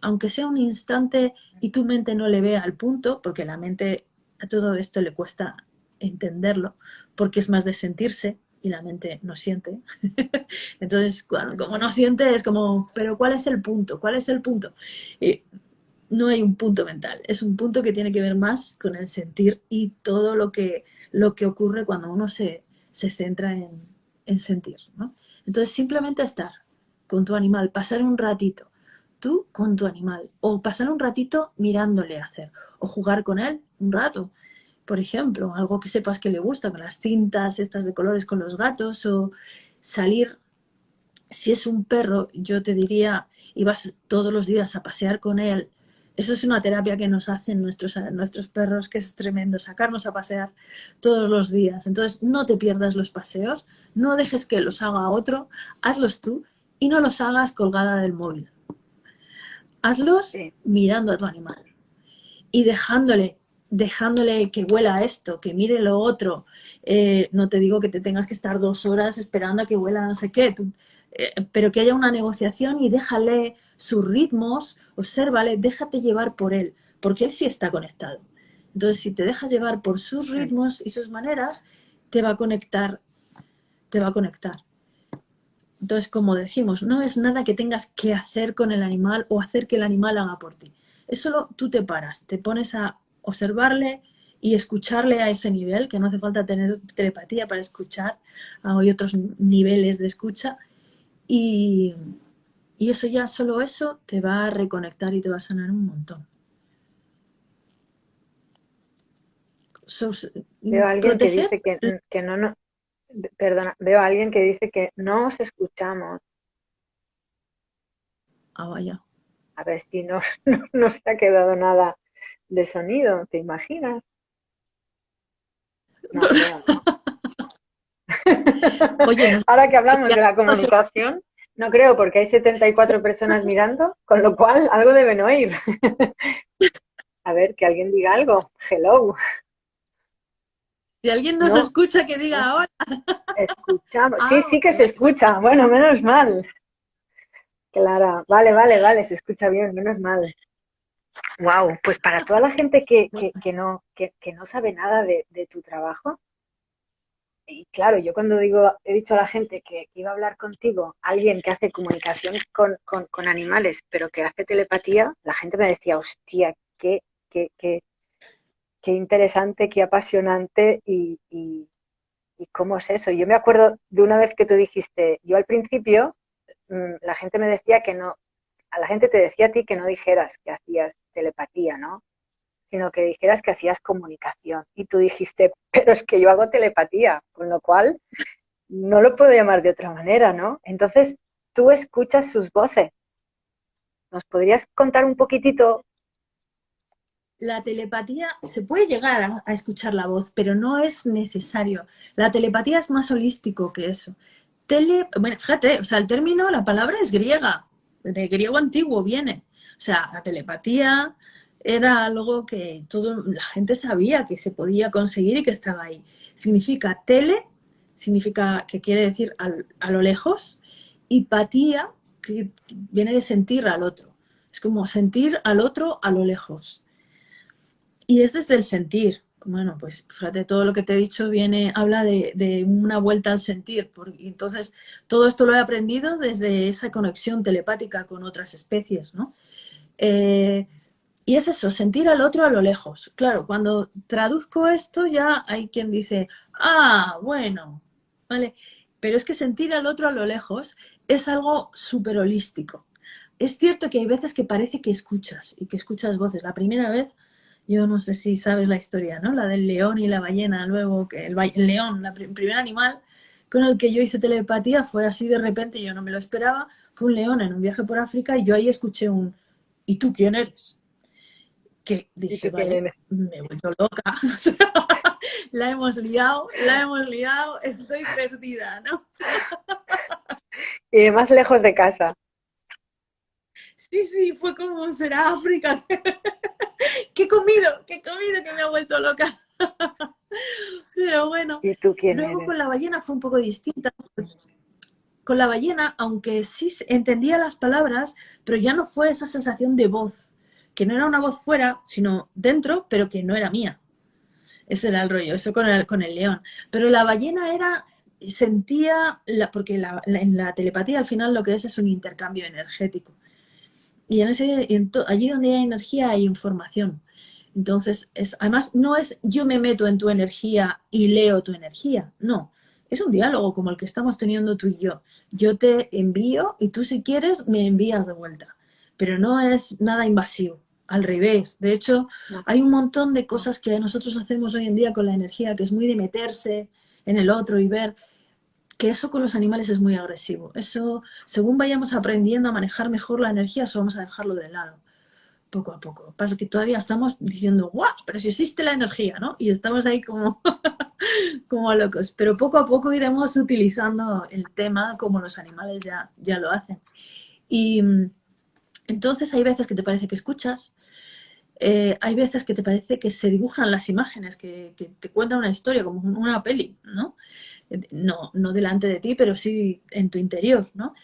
Speaker 2: Aunque sea un instante y tu mente no le vea al punto, porque la mente a todo esto le cuesta entenderlo, porque es más de sentirse y la mente no siente. *laughs* Entonces, cuando, como no siente, es como, pero ¿cuál es el punto? ¿Cuál es el punto? no hay un punto mental, es un punto que tiene que ver más con el sentir y todo lo que, lo que ocurre cuando uno se, se centra en, sentir. ¿no? Entonces simplemente estar con tu animal, pasar un ratito, tú con tu animal, o pasar un ratito mirándole hacer, o jugar con él un rato. Por ejemplo, algo que sepas que le gusta, con las cintas estas de colores con los gatos, o salir, si es un perro, yo te diría, y vas todos los días a pasear con él Eso es una terapia que nos hacen nuestros, nuestros perros, que es tremendo, sacarnos a pasear todos los días. Entonces, no te pierdas los paseos, no dejes que los haga otro, hazlos tú y no los hagas colgada del móvil. Hazlos mirando a tu animal y dejándole, dejándole que huela esto, que mire lo otro. Eh, no te digo que te tengas que estar dos horas esperando a que huela no sé qué, eh, pero que haya una negociación y déjale sus ritmos, obsérvale, déjate llevar por él, porque él sí está conectado. Entonces, si te dejas llevar por sus ritmos y sus maneras, te va a conectar, te va a conectar. Entonces, como decimos, no es nada que tengas que hacer con el animal o hacer que el animal haga por ti. Es solo tú te paras, te pones a observarle y escucharle a ese nivel, que no hace falta tener telepatía para escuchar, hay otros niveles de escucha, y, y eso ya, solo eso, te va a reconectar y te va a sanar un montón.
Speaker 1: veo a alguien que dice que, no, no, perdona, veo a alguien que dice que no os escuchamos.
Speaker 2: Ah, vaya.
Speaker 1: A ver si no, *laughs* no, se ha quedado nada de sonido, ¿te imaginas? *laughs* Oye, Ahora que hablamos de la comunicación, no creo, porque hay 74 *laughs* personas mirando, con lo cual algo deben oír. A ver, que alguien diga algo. Hello.
Speaker 2: Si alguien nos escucha, que diga ahora.
Speaker 1: Escuchamos. Sí, ah, sí que se escucha. Bueno, menos mal. Clara, vale, vale, vale, se escucha bien, menos mal. Wow, pues para toda la gente que, que, no, que, no sabe nada de, de tu trabajo, y claro, yo cuando digo, he dicho a la gente que iba a hablar contigo, alguien que hace comunicación con, animales, pero que hace telepatía, la gente me decía, hostia, qué, qué, qué, qué interesante, qué apasionante y, y, cómo es eso. Yo me acuerdo de una vez que tú dijiste, yo al principio, mm, la gente me decía que no, a la gente te decía a ti que no dijeras que hacías telepatía, ¿no? sino que dijeras que hacías comunicación. Y tú dijiste, *laughs* pero es que yo hago telepatía, con lo cual no lo puedo llamar de otra manera, ¿no? Entonces, tú escuchas sus voces. ¿Nos podrías contar un poquitito?
Speaker 2: La telepatía, se puede llegar a, escuchar la voz, pero no es necesario. La telepatía es más holístico que eso. Tele, bueno, fíjate, o sea, el término, la palabra es griega, de griego antiguo viene. O sea, la telepatía, era algo que todo, la gente sabía que se podía conseguir y que estaba ahí. Significa tele, significa que quiere decir a lo lejos, y patía, que viene de sentir al otro. Es como sentir al otro a lo lejos. Y es desde el sentir. Bueno, pues fíjate, todo lo que te he dicho viene, habla de, una vuelta al sentir. Porque, entonces, todo esto lo he aprendido desde esa conexión telepática con otras especies, ¿no? Eh, y es eso, sentir al otro a lo lejos. Claro, cuando traduzco esto ya hay quien dice, ah, bueno, ¿vale? Pero es que sentir al otro a lo lejos es algo súper holístico. Es cierto que hay veces que parece que escuchas y que escuchas voces. La primera vez, yo no sé si sabes la historia, ¿no? La del león y la ballena, luego que el, león, el primer animal con el que yo hice telepatía fue así de repente, yo no me lo esperaba, fue un león en un viaje por África y yo ahí escuché un, ¿y tú quién eres? que dije, vale, me he vuelto loca. *laughs* la hemos liado, la hemos liado, estoy perdida, ¿no? *laughs*
Speaker 1: y más lejos de casa.
Speaker 2: Sí, sí, fue como será África. *laughs* ¿Qué he comido? ¿Qué he comido que me ha vuelto loca? *laughs* Pero bueno,
Speaker 1: ¿Y tú quién
Speaker 2: luego con la ballena fue un poco distinta. Con la ballena, aunque sí entendía las palabras, pero ya no fue esa sensación de voz que no era una voz fuera, sino dentro, pero que no era mía. Ese era el rollo, eso con el, con el león. Pero la ballena era, sentía, la, porque en la telepatía al final lo que es es un intercambio energético. Y en ese, allí donde hay energía hay información. Entonces, es, además, no es yo me meto en tu energía y leo tu energía, no. Es un diálogo como el que estamos teniendo tú y yo. Yo te envío y tú si quieres me envías de vuelta pero no es nada invasivo, al revés. De hecho, hay un montón de cosas que nosotros hacemos hoy en día con la energía, que es muy de meterse en el otro y ver que eso con los animales es muy agresivo. Eso, según vayamos aprendiendo a manejar mejor la energía, eso vamos a dejarlo de lado. poco a poco. Pasa que todavía estamos diciendo, ¡guau! Pero si existe la energía, ¿no? Y estamos ahí como, *laughs* como locos. Pero poco a poco iremos utilizando el tema como los animales ya, ya lo hacen. Y entonces hay veces que te parece que escuchas, eh, hay veces que te parece que se dibujan las imágenes, que, que, te cuentan una historia, como una peli, ¿no? No, no delante de ti, pero sí en tu interior, ¿no?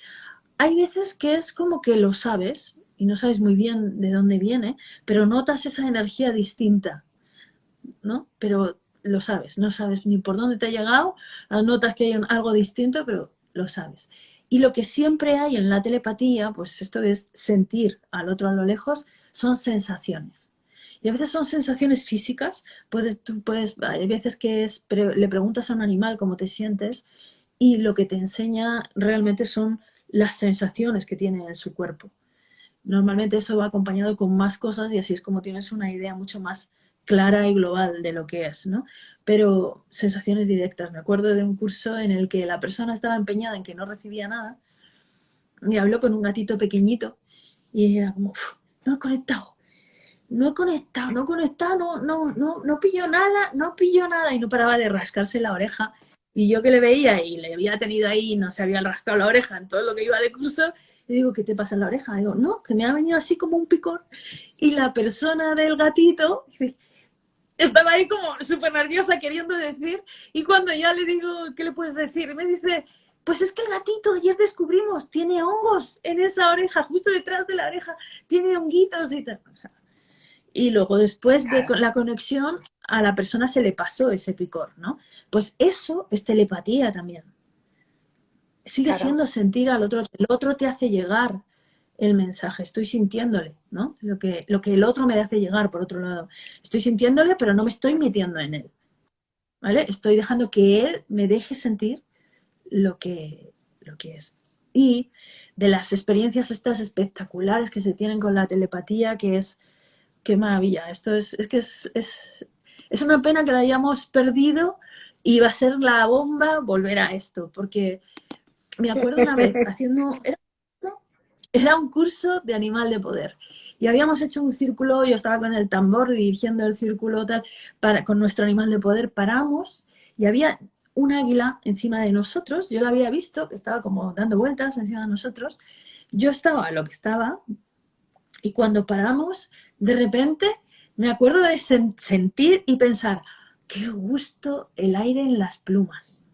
Speaker 2: Hay veces que es como que lo sabes, y no sabes muy bien de dónde viene, pero notas esa energía distinta, ¿no? Pero lo sabes, no sabes ni por dónde te ha llegado, notas que hay algo distinto, pero lo sabes. Y lo que siempre hay en la telepatía, pues esto es sentir al otro a lo lejos, son sensaciones. Y a veces son sensaciones físicas, puedes, tú puedes, hay veces que es, le preguntas a un animal cómo te sientes y lo que te enseña realmente son las sensaciones que tiene en su cuerpo. Normalmente eso va acompañado con más cosas y así es como tienes una idea mucho más clara y global de lo que es, ¿no? Pero sensaciones directas. Me acuerdo de un curso en el que la persona estaba empeñada en que no recibía nada y habló con un gatito pequeñito y era como, no he conectado, no he conectado, no he conectado, no, no, no, no pillo nada, no pillo nada y no paraba de rascarse la oreja. Y yo que le veía y le había tenido ahí, no se había rascado la oreja en todo lo que iba de curso, y digo, ¿qué te pasa en la oreja? digo, no, que me ha venido así como un picor. Y la persona del gatito estaba ahí como súper nerviosa queriendo decir. Y cuando ya le digo, ¿qué le puedes decir? Me dice, pues es que el gatito ayer descubrimos, tiene hongos en esa oreja, justo detrás de la oreja, tiene honguitos y tal. Y luego después de la conexión, a la persona se le pasó ese picor, ¿no? Pues eso es telepatía también sigue siendo sentir al otro, el otro te hace llegar el mensaje, estoy sintiéndole, ¿no? Lo que, lo que el otro me hace llegar, por otro lado. Estoy sintiéndole, pero no me estoy metiendo en él, ¿vale? Estoy dejando que él me deje sentir lo que, lo que es. Y de las experiencias estas espectaculares que se tienen con la telepatía, que es, qué maravilla, esto es, es que es, es, es una pena que la hayamos perdido y va a ser la bomba volver a esto, porque me acuerdo una vez *laughs* haciendo, era, un curso de animal de poder. Y habíamos hecho un círculo, yo estaba con el tambor dirigiendo el círculo tal, para, con nuestro animal de poder, paramos y había un águila encima de nosotros, yo la había visto, que estaba como dando vueltas encima de nosotros, yo estaba lo que estaba, y cuando paramos, de repente me acuerdo de sentir y pensar, qué gusto el aire en las plumas.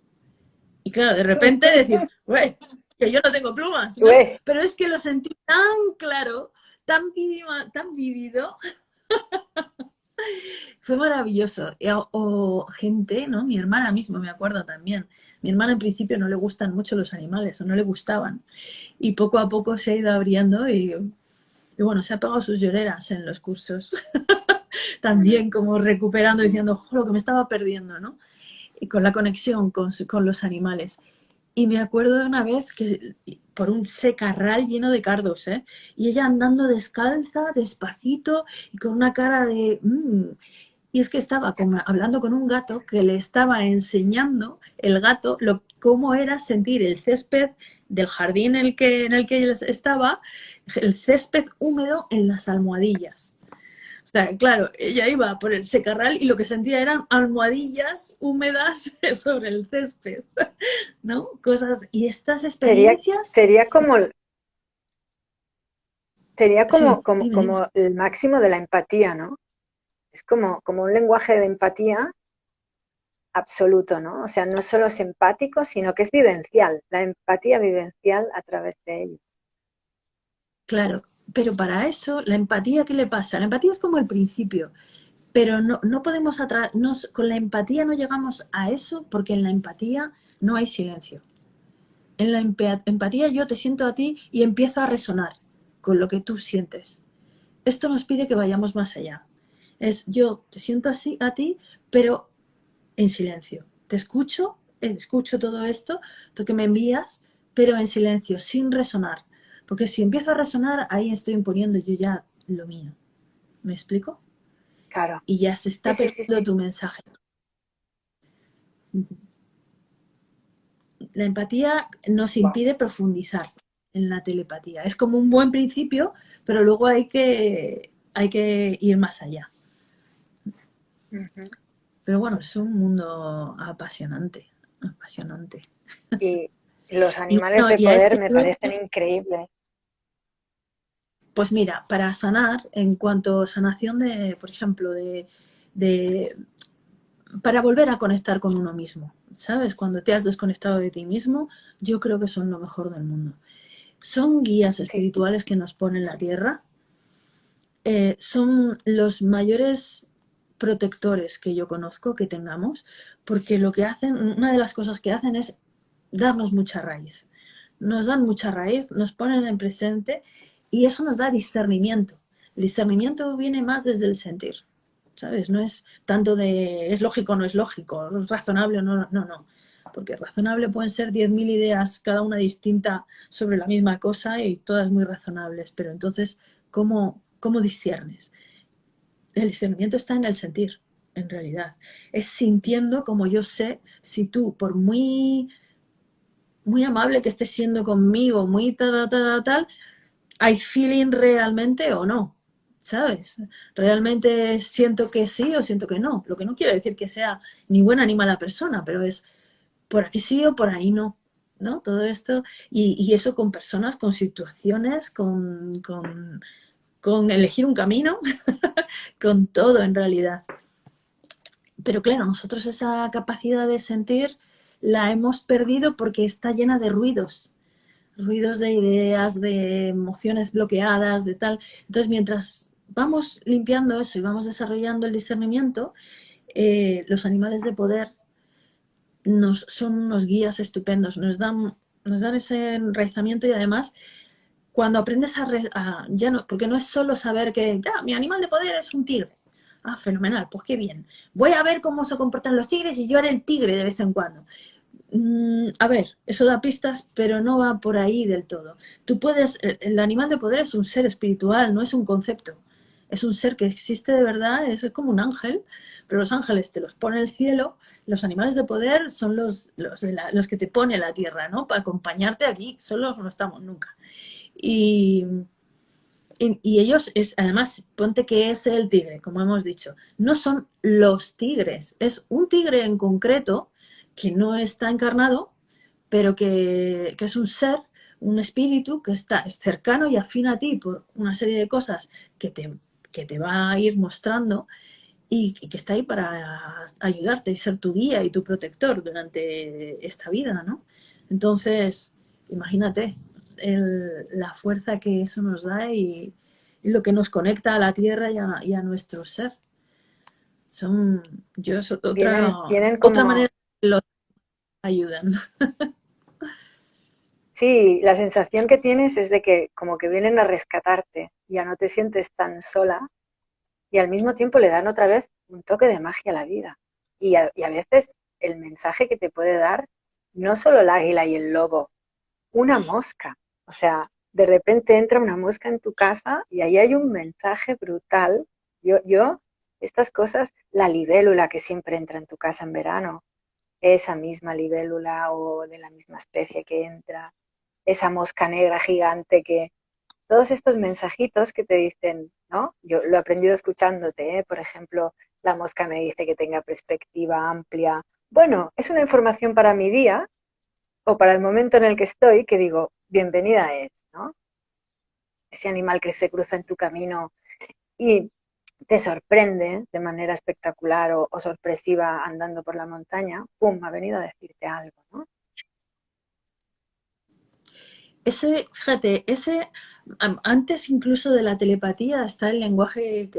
Speaker 2: Y claro, de repente decir, güey, que yo no tengo plumas, pero es que lo sentí tan claro, tan, tan vivido. *laughs* Fue maravilloso. O, gente, ¿no? Mi hermana mismo, me acuerdo también. Mi hermana en principio no le gustan mucho los animales, o no le gustaban. Y poco a poco se ha ido abriendo y, bueno, se ha pegado sus lloreras en los cursos. *laughs* también como recuperando, diciendo, lo que me estaba perdiendo, ¿no? Y con la conexión con, con los animales. Y me acuerdo de una vez que por un secarral lleno de cardos, ¿eh? Y ella andando descalza, despacito, y con una cara de... Mm". Y es que estaba como hablando con un gato que le estaba enseñando el gato lo, cómo era sentir el césped del jardín en el, que, en el que estaba, el césped húmedo en las almohadillas. O sea, claro, ella iba por el secarral y lo que sentía eran almohadillas húmedas *laughs* sobre el césped, *laughs* ¿no? Cosas, y estas experiencias...
Speaker 3: Sería, como... Sería como, como, como el máximo de la empatía, ¿no? Es como, como un lenguaje de empatía absoluto, ¿no? O sea, no solo es empático, sino que es vivencial, la empatía vivencial a través de ello.
Speaker 2: Claro, pero para eso, la empatía, ¿qué le pasa? La empatía es como el principio, pero no, no podemos nos, con la empatía no llegamos a eso porque en la empatía no hay silencio. En la empatía yo te siento a ti y empiezo a resonar con lo que tú sientes. Esto nos pide que vayamos más allá. Es yo te siento así a ti, pero en silencio. Te escucho, escucho todo esto, lo que me envías, pero en silencio, sin resonar. Porque si empiezo a resonar, ahí estoy imponiendo yo ya lo mío. ¿Me explico?
Speaker 3: Claro.
Speaker 2: Y ya se está perdiendo tu mensaje. La empatía nos impide profundizar en la telepatía. Es como un buen principio, pero luego hay que, hay que ir más allá. Pero bueno, es un mundo apasionante, apasionante.
Speaker 1: Y los animales de poder este me parecen increíbles.
Speaker 2: Pues mira, para sanar, en cuanto a sanación de, por ejemplo, de, para volver a conectar con uno mismo, ¿sabes? Cuando te has desconectado de ti mismo, yo creo que son lo mejor del mundo. Son guías espirituales que nos ponen la tierra, eh, son los mayores protectores que yo conozco, que tengamos, porque lo que hacen, una de las cosas que hacen es darnos mucha raíz. Nos dan mucha raíz, nos ponen en presente y eso nos da discernimiento. El discernimiento viene más desde el sentir, ¿sabes? No es tanto de es lógico o no es lógico, razonable o no, no, no. Porque razonable pueden ser 10.000 ideas, cada una distinta sobre la misma cosa y todas muy razonables. Pero entonces, ¿cómo, cómo disciernes? El discernimiento está en el sentir, en realidad. Es sintiendo como yo sé si tú, por muy, muy amable que estés siendo conmigo, muy tal, tal, tal, tal, hay feeling realmente o no, ¿sabes? Realmente siento que sí o siento que no. Lo que no quiere decir que sea ni buena ni mala persona, pero es por aquí sí o por ahí no. ¿no? Todo esto, y, eso con personas, con situaciones, con, con elegir un camino, *laughs* con todo en realidad. Pero claro, nosotros esa capacidad de sentir la hemos perdido porque está llena de ruidos, ruidos de ideas, de emociones bloqueadas, de tal. Entonces, mientras vamos limpiando eso y vamos desarrollando el discernimiento, eh, los animales de poder nos, son unos guías estupendos, nos dan, nos dan ese enraizamiento y además cuando aprendes a, ya no, porque no es solo saber que ya, mi animal de poder es un tigre. Ah, fenomenal, pues qué bien. Voy a ver cómo se comportan los tigres y yo haré el tigre de vez en cuando. Mm, a ver, eso da pistas, pero no va por ahí del todo. Tú puedes, el, animal de poder es un ser espiritual, no es un concepto. Es un ser que existe de verdad, es como un ángel, pero los ángeles te los pone el cielo, los animales de poder son los, los, los que te pone la tierra, ¿no? Para acompañarte aquí, solos no estamos nunca. Y, y, ellos, es, además, ponte que es el tigre, como hemos dicho, no son los tigres, es un tigre en concreto que no está encarnado, pero que, es un ser, un espíritu que está cercano y afín a ti por una serie de cosas que te, que te va a ir mostrando y, que está ahí para ayudarte y ser tu guía y tu protector durante esta vida, ¿no? Entonces, imagínate la fuerza que eso nos da y, lo que nos conecta a la tierra y a, nuestro ser. Son, yo, otra, otra manera los ayudan.
Speaker 1: Sí, la sensación que tienes es de que como que vienen a rescatarte, ya no te sientes tan sola y al mismo tiempo le dan otra vez un toque de magia a la vida. Y a, veces el mensaje que te puede dar no solo el águila y el lobo, una mosca. O sea, de repente entra una mosca en tu casa y ahí hay un mensaje brutal. Yo, yo, estas cosas, la libélula que siempre entra en tu casa en verano, esa misma libélula o de la misma especie que entra, esa mosca negra gigante que... Todos estos mensajitos que te dicen, ¿no? Yo lo he aprendido escuchándote, ¿eh? por ejemplo, la mosca me dice que tenga perspectiva amplia. Bueno, es una información para mi día o para el momento en el que estoy que digo, bienvenida es, ¿no? Ese animal que se cruza en tu camino y te sorprende de manera espectacular o, sorpresiva andando por la montaña, ¡pum!, ha venido a decirte algo, ¿no?
Speaker 2: Ese, fíjate, ese, antes incluso de la telepatía está el lenguaje,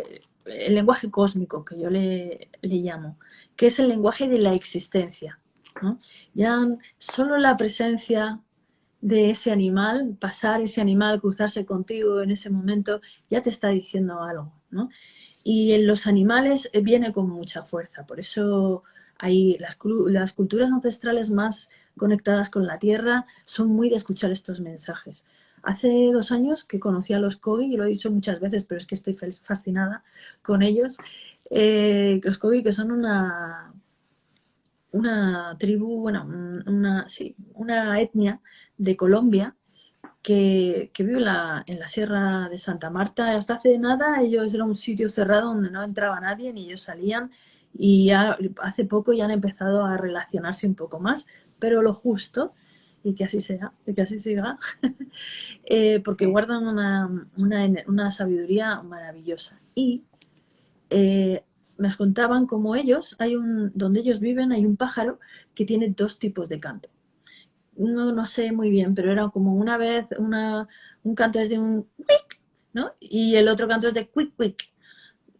Speaker 2: el lenguaje cósmico, que yo le, llamo, que es el lenguaje de la existencia. Ya solo la presencia de ese animal, pasar ese animal, cruzarse contigo en ese momento, ya te está diciendo algo, ¿no? Y en los animales eh, viene con mucha fuerza, por eso hay las, culturas ancestrales más conectadas con la tierra son muy de escuchar estos mensajes. Hace dos años que conocí a los Kogi, y lo he dicho muchas veces, pero es que estoy fascinada con ellos, eh, los Kogi que son una, una tribu, bueno, una, sí, una etnia de Colombia que, que vive en la, en la Sierra de Santa Marta. Hasta hace nada ellos era un sitio cerrado donde no entraba nadie ni ellos salían y hace poco ya han empezado a relacionarse un poco más, pero lo justo y que así sea, y que así siga, *laughs* eh, porque guardan una, una, una, sabiduría maravillosa. Y eh, nos contaban como ellos, hay un, donde ellos viven hay un pájaro que tiene dos tipos de canto. No, no sé muy bien, pero era como una vez, una, un canto es de un quick, ¿no? Y el otro canto es de quick, quick,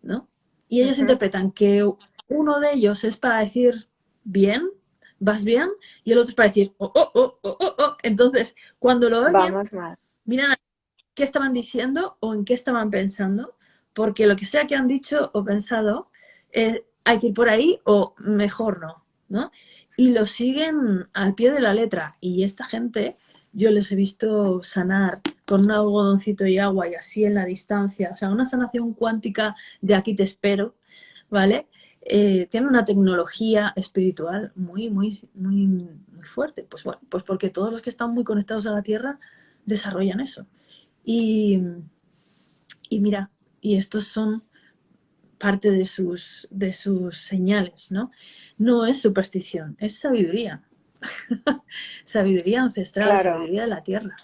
Speaker 2: ¿no? Y ellos interpretan que uno de ellos es para decir bien, vas bien, y el otro es para decir, oh, oh, oh, oh, oh, oh. Entonces, cuando lo oyen,
Speaker 1: Vamos mal.
Speaker 2: miran qué estaban diciendo o en qué estaban pensando, porque lo que sea que han dicho o pensado, eh, hay que ir por ahí o mejor no, ¿no? Y lo siguen al pie de la letra. Y esta gente, yo les he visto sanar con un algodoncito y agua y así en la distancia, o sea, una sanación cuántica de aquí te espero, ¿vale? eh, tiene una tecnología espiritual muy, muy, muy, muy fuerte. Pues bueno, pues porque todos los que están muy conectados a la Tierra desarrollan eso. Y, y mira, y estos son parte de sus, de sus señales, ¿no? No es superstición, es sabiduría. *laughs* sabiduría ancestral, sabiduría de la Tierra.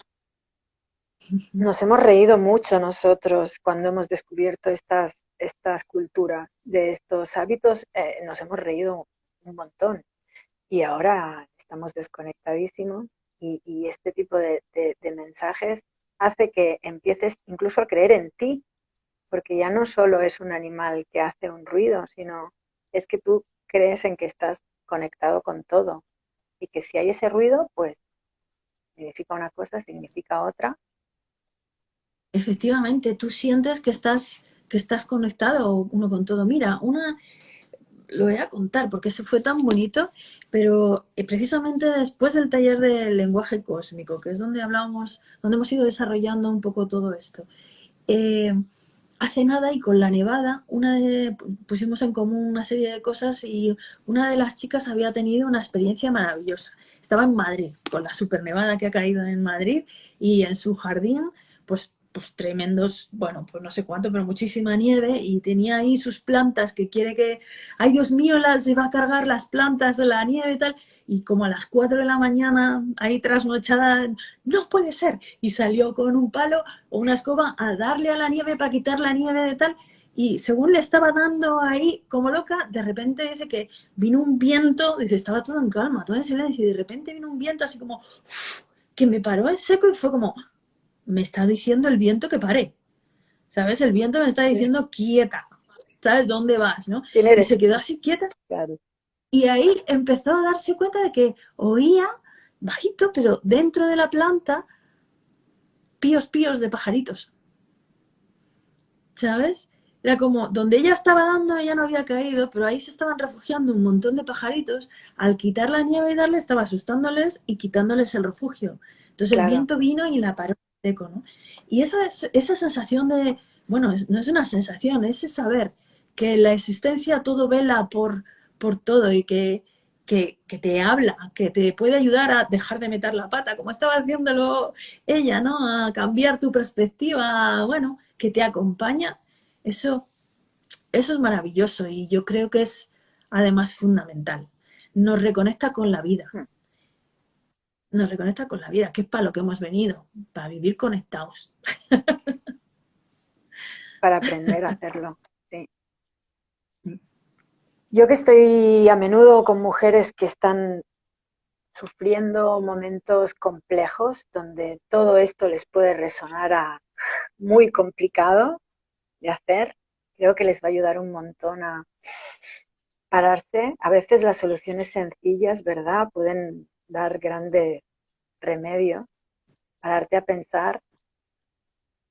Speaker 1: Nos hemos reído mucho nosotros cuando hemos descubierto estas, estas culturas, de estos hábitos, eh, nos hemos reído un montón. Y ahora estamos desconectadísimos y, este tipo de, mensajes hace que empieces incluso a creer en ti, porque ya no solo es un animal que hace un ruido, sino es que tú crees en que estás conectado con todo y que si hay ese ruido, pues significa una cosa, significa otra
Speaker 2: efectivamente, tú sientes que estás, que estás conectado uno con todo. Mira, una, lo voy a contar porque se fue tan bonito, pero eh, precisamente después del taller del lenguaje cósmico, que es donde hablamos, donde hemos ido desarrollando un poco todo esto. Eh, hace nada y con la nevada, una pusimos en común una serie de cosas y una de las chicas había tenido una experiencia maravillosa. Estaba en Madrid, con la super nevada que ha caído en Madrid y en su jardín, pues pues tremendos, bueno, pues no sé cuánto, pero muchísima nieve y tenía ahí sus plantas que quiere que, ay Dios mío, las, se va a cargar las plantas de la nieve y tal, y como a las 4 de la mañana, ahí trasnochada, no puede ser, y salió con un palo o una escoba a darle a la nieve para quitar la nieve de tal, y según le estaba dando ahí como loca, de repente dice que vino un viento, dice, estaba todo en calma, todo en silencio, y de repente vino un viento así como, que me paró en seco y fue como, me está diciendo el viento que pare. ¿Sabes? El viento me está diciendo quieta. ¿Sabes dónde vas? ¿no? Y se quedó así quieta. Y ahí empezó a darse cuenta de que oía bajito, pero dentro de la planta, píos píos de pajaritos. ¿Sabes? Era como, donde ella estaba dando, ella no había caído, pero ahí se estaban refugiando un montón de pajaritos. Al quitar la nieve y darle, estaba asustándoles y quitándoles el refugio. Entonces el viento vino y la paró y esa, esa sensación de, bueno, no es una sensación, es saber que la existencia todo vela por, por todo y que, que, te habla, que te puede ayudar a dejar de meter la pata, como estaba haciéndolo ella, ¿no? A cambiar tu perspectiva, bueno, que te acompaña. Eso, eso es maravilloso y yo creo que es además fundamental. Nos reconecta con la vida. Nos reconecta con la vida, que es para lo que hemos venido, para vivir conectados. *laughs*
Speaker 1: Para aprender a hacerlo, sí. Yo que estoy a menudo con mujeres que están sufriendo momentos complejos donde todo esto les puede resonar a muy complicado de hacer, creo que les va a ayudar un montón a pararse. A veces las soluciones sencillas, ¿verdad? Pueden dar grande remedio, pararte a pensar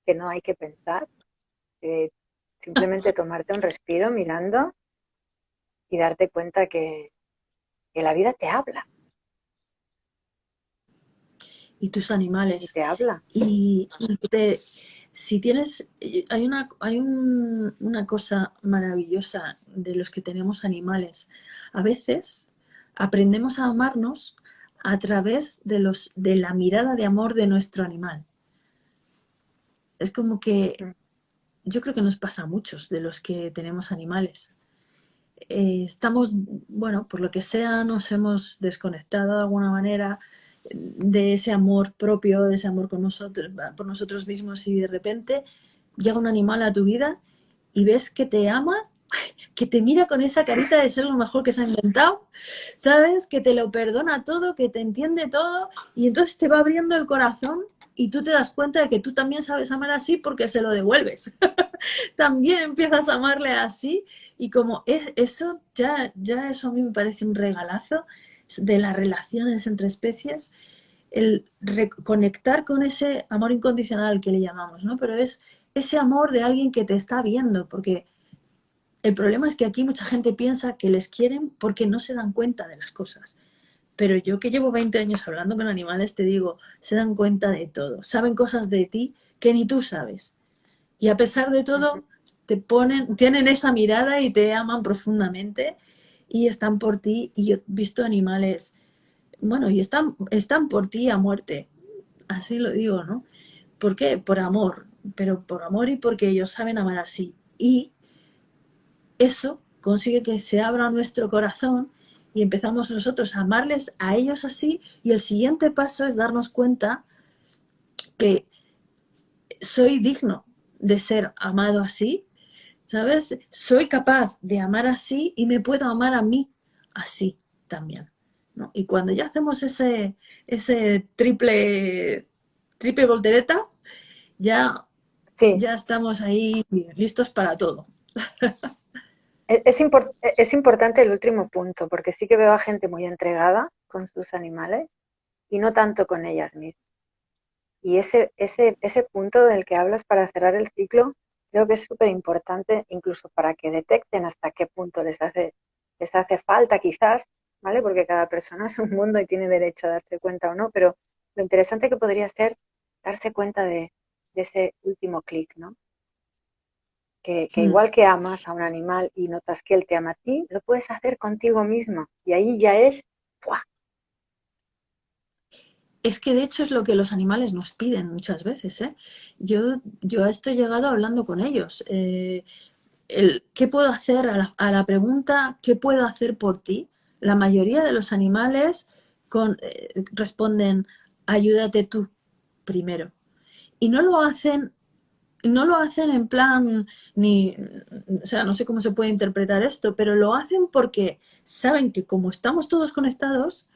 Speaker 1: que no hay que pensar, simplemente *laughs* tomarte un respiro mirando y darte cuenta que, la vida te habla.
Speaker 2: Y tus animales.
Speaker 1: Y te habla.
Speaker 2: Y, si tienes, hay, una, hay una cosa maravillosa de los que tenemos animales. A veces aprendemos a amarnos a través de, los, de la mirada de amor de nuestro animal. Es como que yo creo que nos pasa a muchos de los que tenemos animales. Eh, estamos, bueno, por lo que sea, nos hemos desconectado de alguna manera de ese amor propio, de ese amor con nosotros, por nosotros mismos y de repente llega un animal a tu vida y ves que te ama, que te mira con esa carita de ser lo mejor que se ha inventado, ¿sabes? Que te lo perdona todo, que te entiende todo y entonces te va abriendo el corazón y tú te das cuenta de que tú también sabes amar así porque se lo devuelves. *laughs* también empiezas a amarle así y como es, eso, ya, ya eso a mí me parece un regalazo de las relaciones entre especies, el reconectar con ese amor incondicional que le llamamos, ¿no? Pero es ese amor de alguien que te está viendo, porque el problema es que aquí mucha gente piensa que les quieren porque no se dan cuenta de las cosas. Pero yo que llevo 20 años hablando con animales, te digo, se dan cuenta de todo. Saben cosas de ti que ni tú sabes. Y a pesar de todo, te ponen, tienen esa mirada y te aman profundamente y están por ti. Y yo he visto animales, bueno, y están, están por ti a muerte. Así lo digo, ¿no? ¿Por qué? Por amor. Pero por amor y porque ellos saben amar así. Y eso consigue que se abra nuestro corazón y empezamos nosotros a amarles a ellos así y el siguiente paso es darnos cuenta que soy digno de ser amado así, ¿sabes? Soy capaz de amar así y me puedo amar a mí así también. ¿no? Y cuando ya hacemos ese, ese triple, triple voltereta, ya, ya estamos ahí listos para todo. *laughs*
Speaker 1: Es, es, importante el último punto, porque sí que veo a gente muy entregada con sus animales y no tanto con ellas mismas. Y ese, ese, ese punto del que hablas para cerrar el ciclo, creo que es súper importante incluso para que detecten hasta qué punto les hace, les hace falta quizás, ¿vale? Porque cada persona es un mundo y tiene derecho a darse cuenta o no, pero lo interesante que podría ser darse cuenta de, de ese último clic, ¿no? Que, mm. igual que amas a un animal y notas que él te ama a ti, lo puedes hacer contigo mismo. Y ahí ya es...
Speaker 2: Es que de hecho es lo que los animales nos piden muchas veces. ¿eh? Yo, yo estoy llegado hablando con ellos. Eh, el, ¿Qué puedo hacer a la, pregunta ¿qué puedo hacer por ti? La mayoría de los animales con, eh, responden ayúdate tú primero. Y no lo hacen no lo hacen en plan, ni, o sea, no sé cómo se puede interpretar esto, pero lo hacen porque saben que como estamos todos conectados,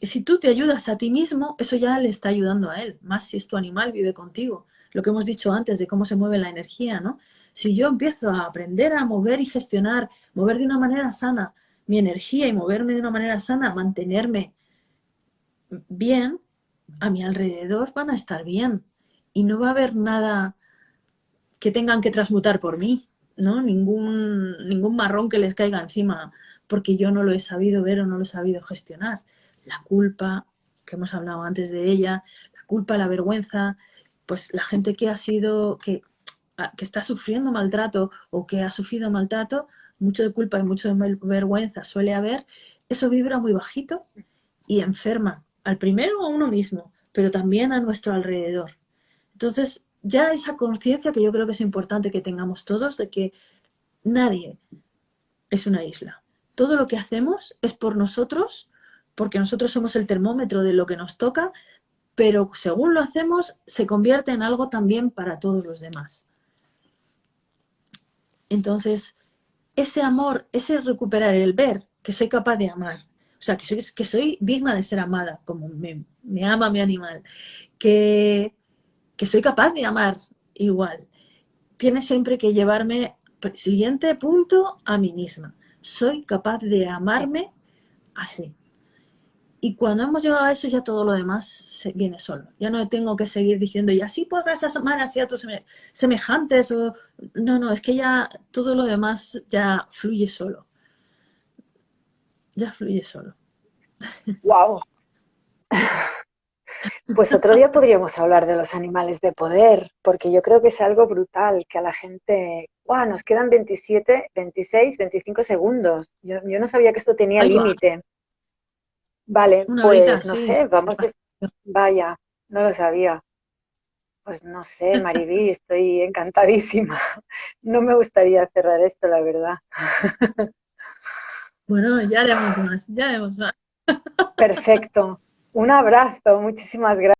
Speaker 2: si tú te ayudas a ti mismo, eso ya le está ayudando a él, más si es tu animal, vive contigo. Lo que hemos dicho antes de cómo se mueve la energía, ¿no? Si yo empiezo a aprender a mover y gestionar, mover de una manera sana mi energía y moverme de una manera sana, mantenerme bien, a mi alrededor van a estar bien y no va a haber nada que tengan que transmutar por mí, ¿no? Ningún, ningún marrón que les caiga encima porque yo no lo he sabido ver o no lo he sabido gestionar. La culpa, que hemos hablado antes de ella, la culpa, la vergüenza, pues la gente que ha sido, que, que está sufriendo maltrato o que ha sufrido maltrato, mucho de culpa y mucho de vergüenza suele haber, eso vibra muy bajito y enferma al primero a uno mismo, pero también a nuestro alrededor. Entonces, ya esa conciencia que yo creo que es importante que tengamos todos de que nadie es una isla. Todo lo que hacemos es por nosotros, porque nosotros somos el termómetro de lo que nos toca, pero según lo hacemos, se convierte en algo también para todos los demás. Entonces, ese amor, ese recuperar el ver que soy capaz de amar, o sea, que soy, que soy digna de ser amada, como me, me ama mi animal, que que soy capaz de amar igual. Tiene siempre que llevarme, siguiente punto, a mí misma. Soy capaz de amarme así. Y cuando hemos llegado a eso, ya todo lo demás se viene solo. Ya no tengo que seguir diciendo, y así podrás amar así a otros semejantes. O... No, no, es que ya todo lo demás ya fluye solo. Ya fluye solo.
Speaker 1: ¡Wow! *laughs* Pues otro día podríamos hablar de los animales de poder, porque yo creo que es algo brutal, que a la gente, ¡guau! Nos quedan 27, 26, 25 segundos. Yo, no sabía que esto tenía límite. Vale, pues no sé, vamos. Vaya, no lo sabía. pues no sé, Mariví, *laughs* estoy encantadísima. No me gustaría cerrar esto, la verdad. *laughs*
Speaker 2: Bueno, ya haremos más, ya haremos más.
Speaker 1: Perfecto. Un abrazo, muchísimas gracias.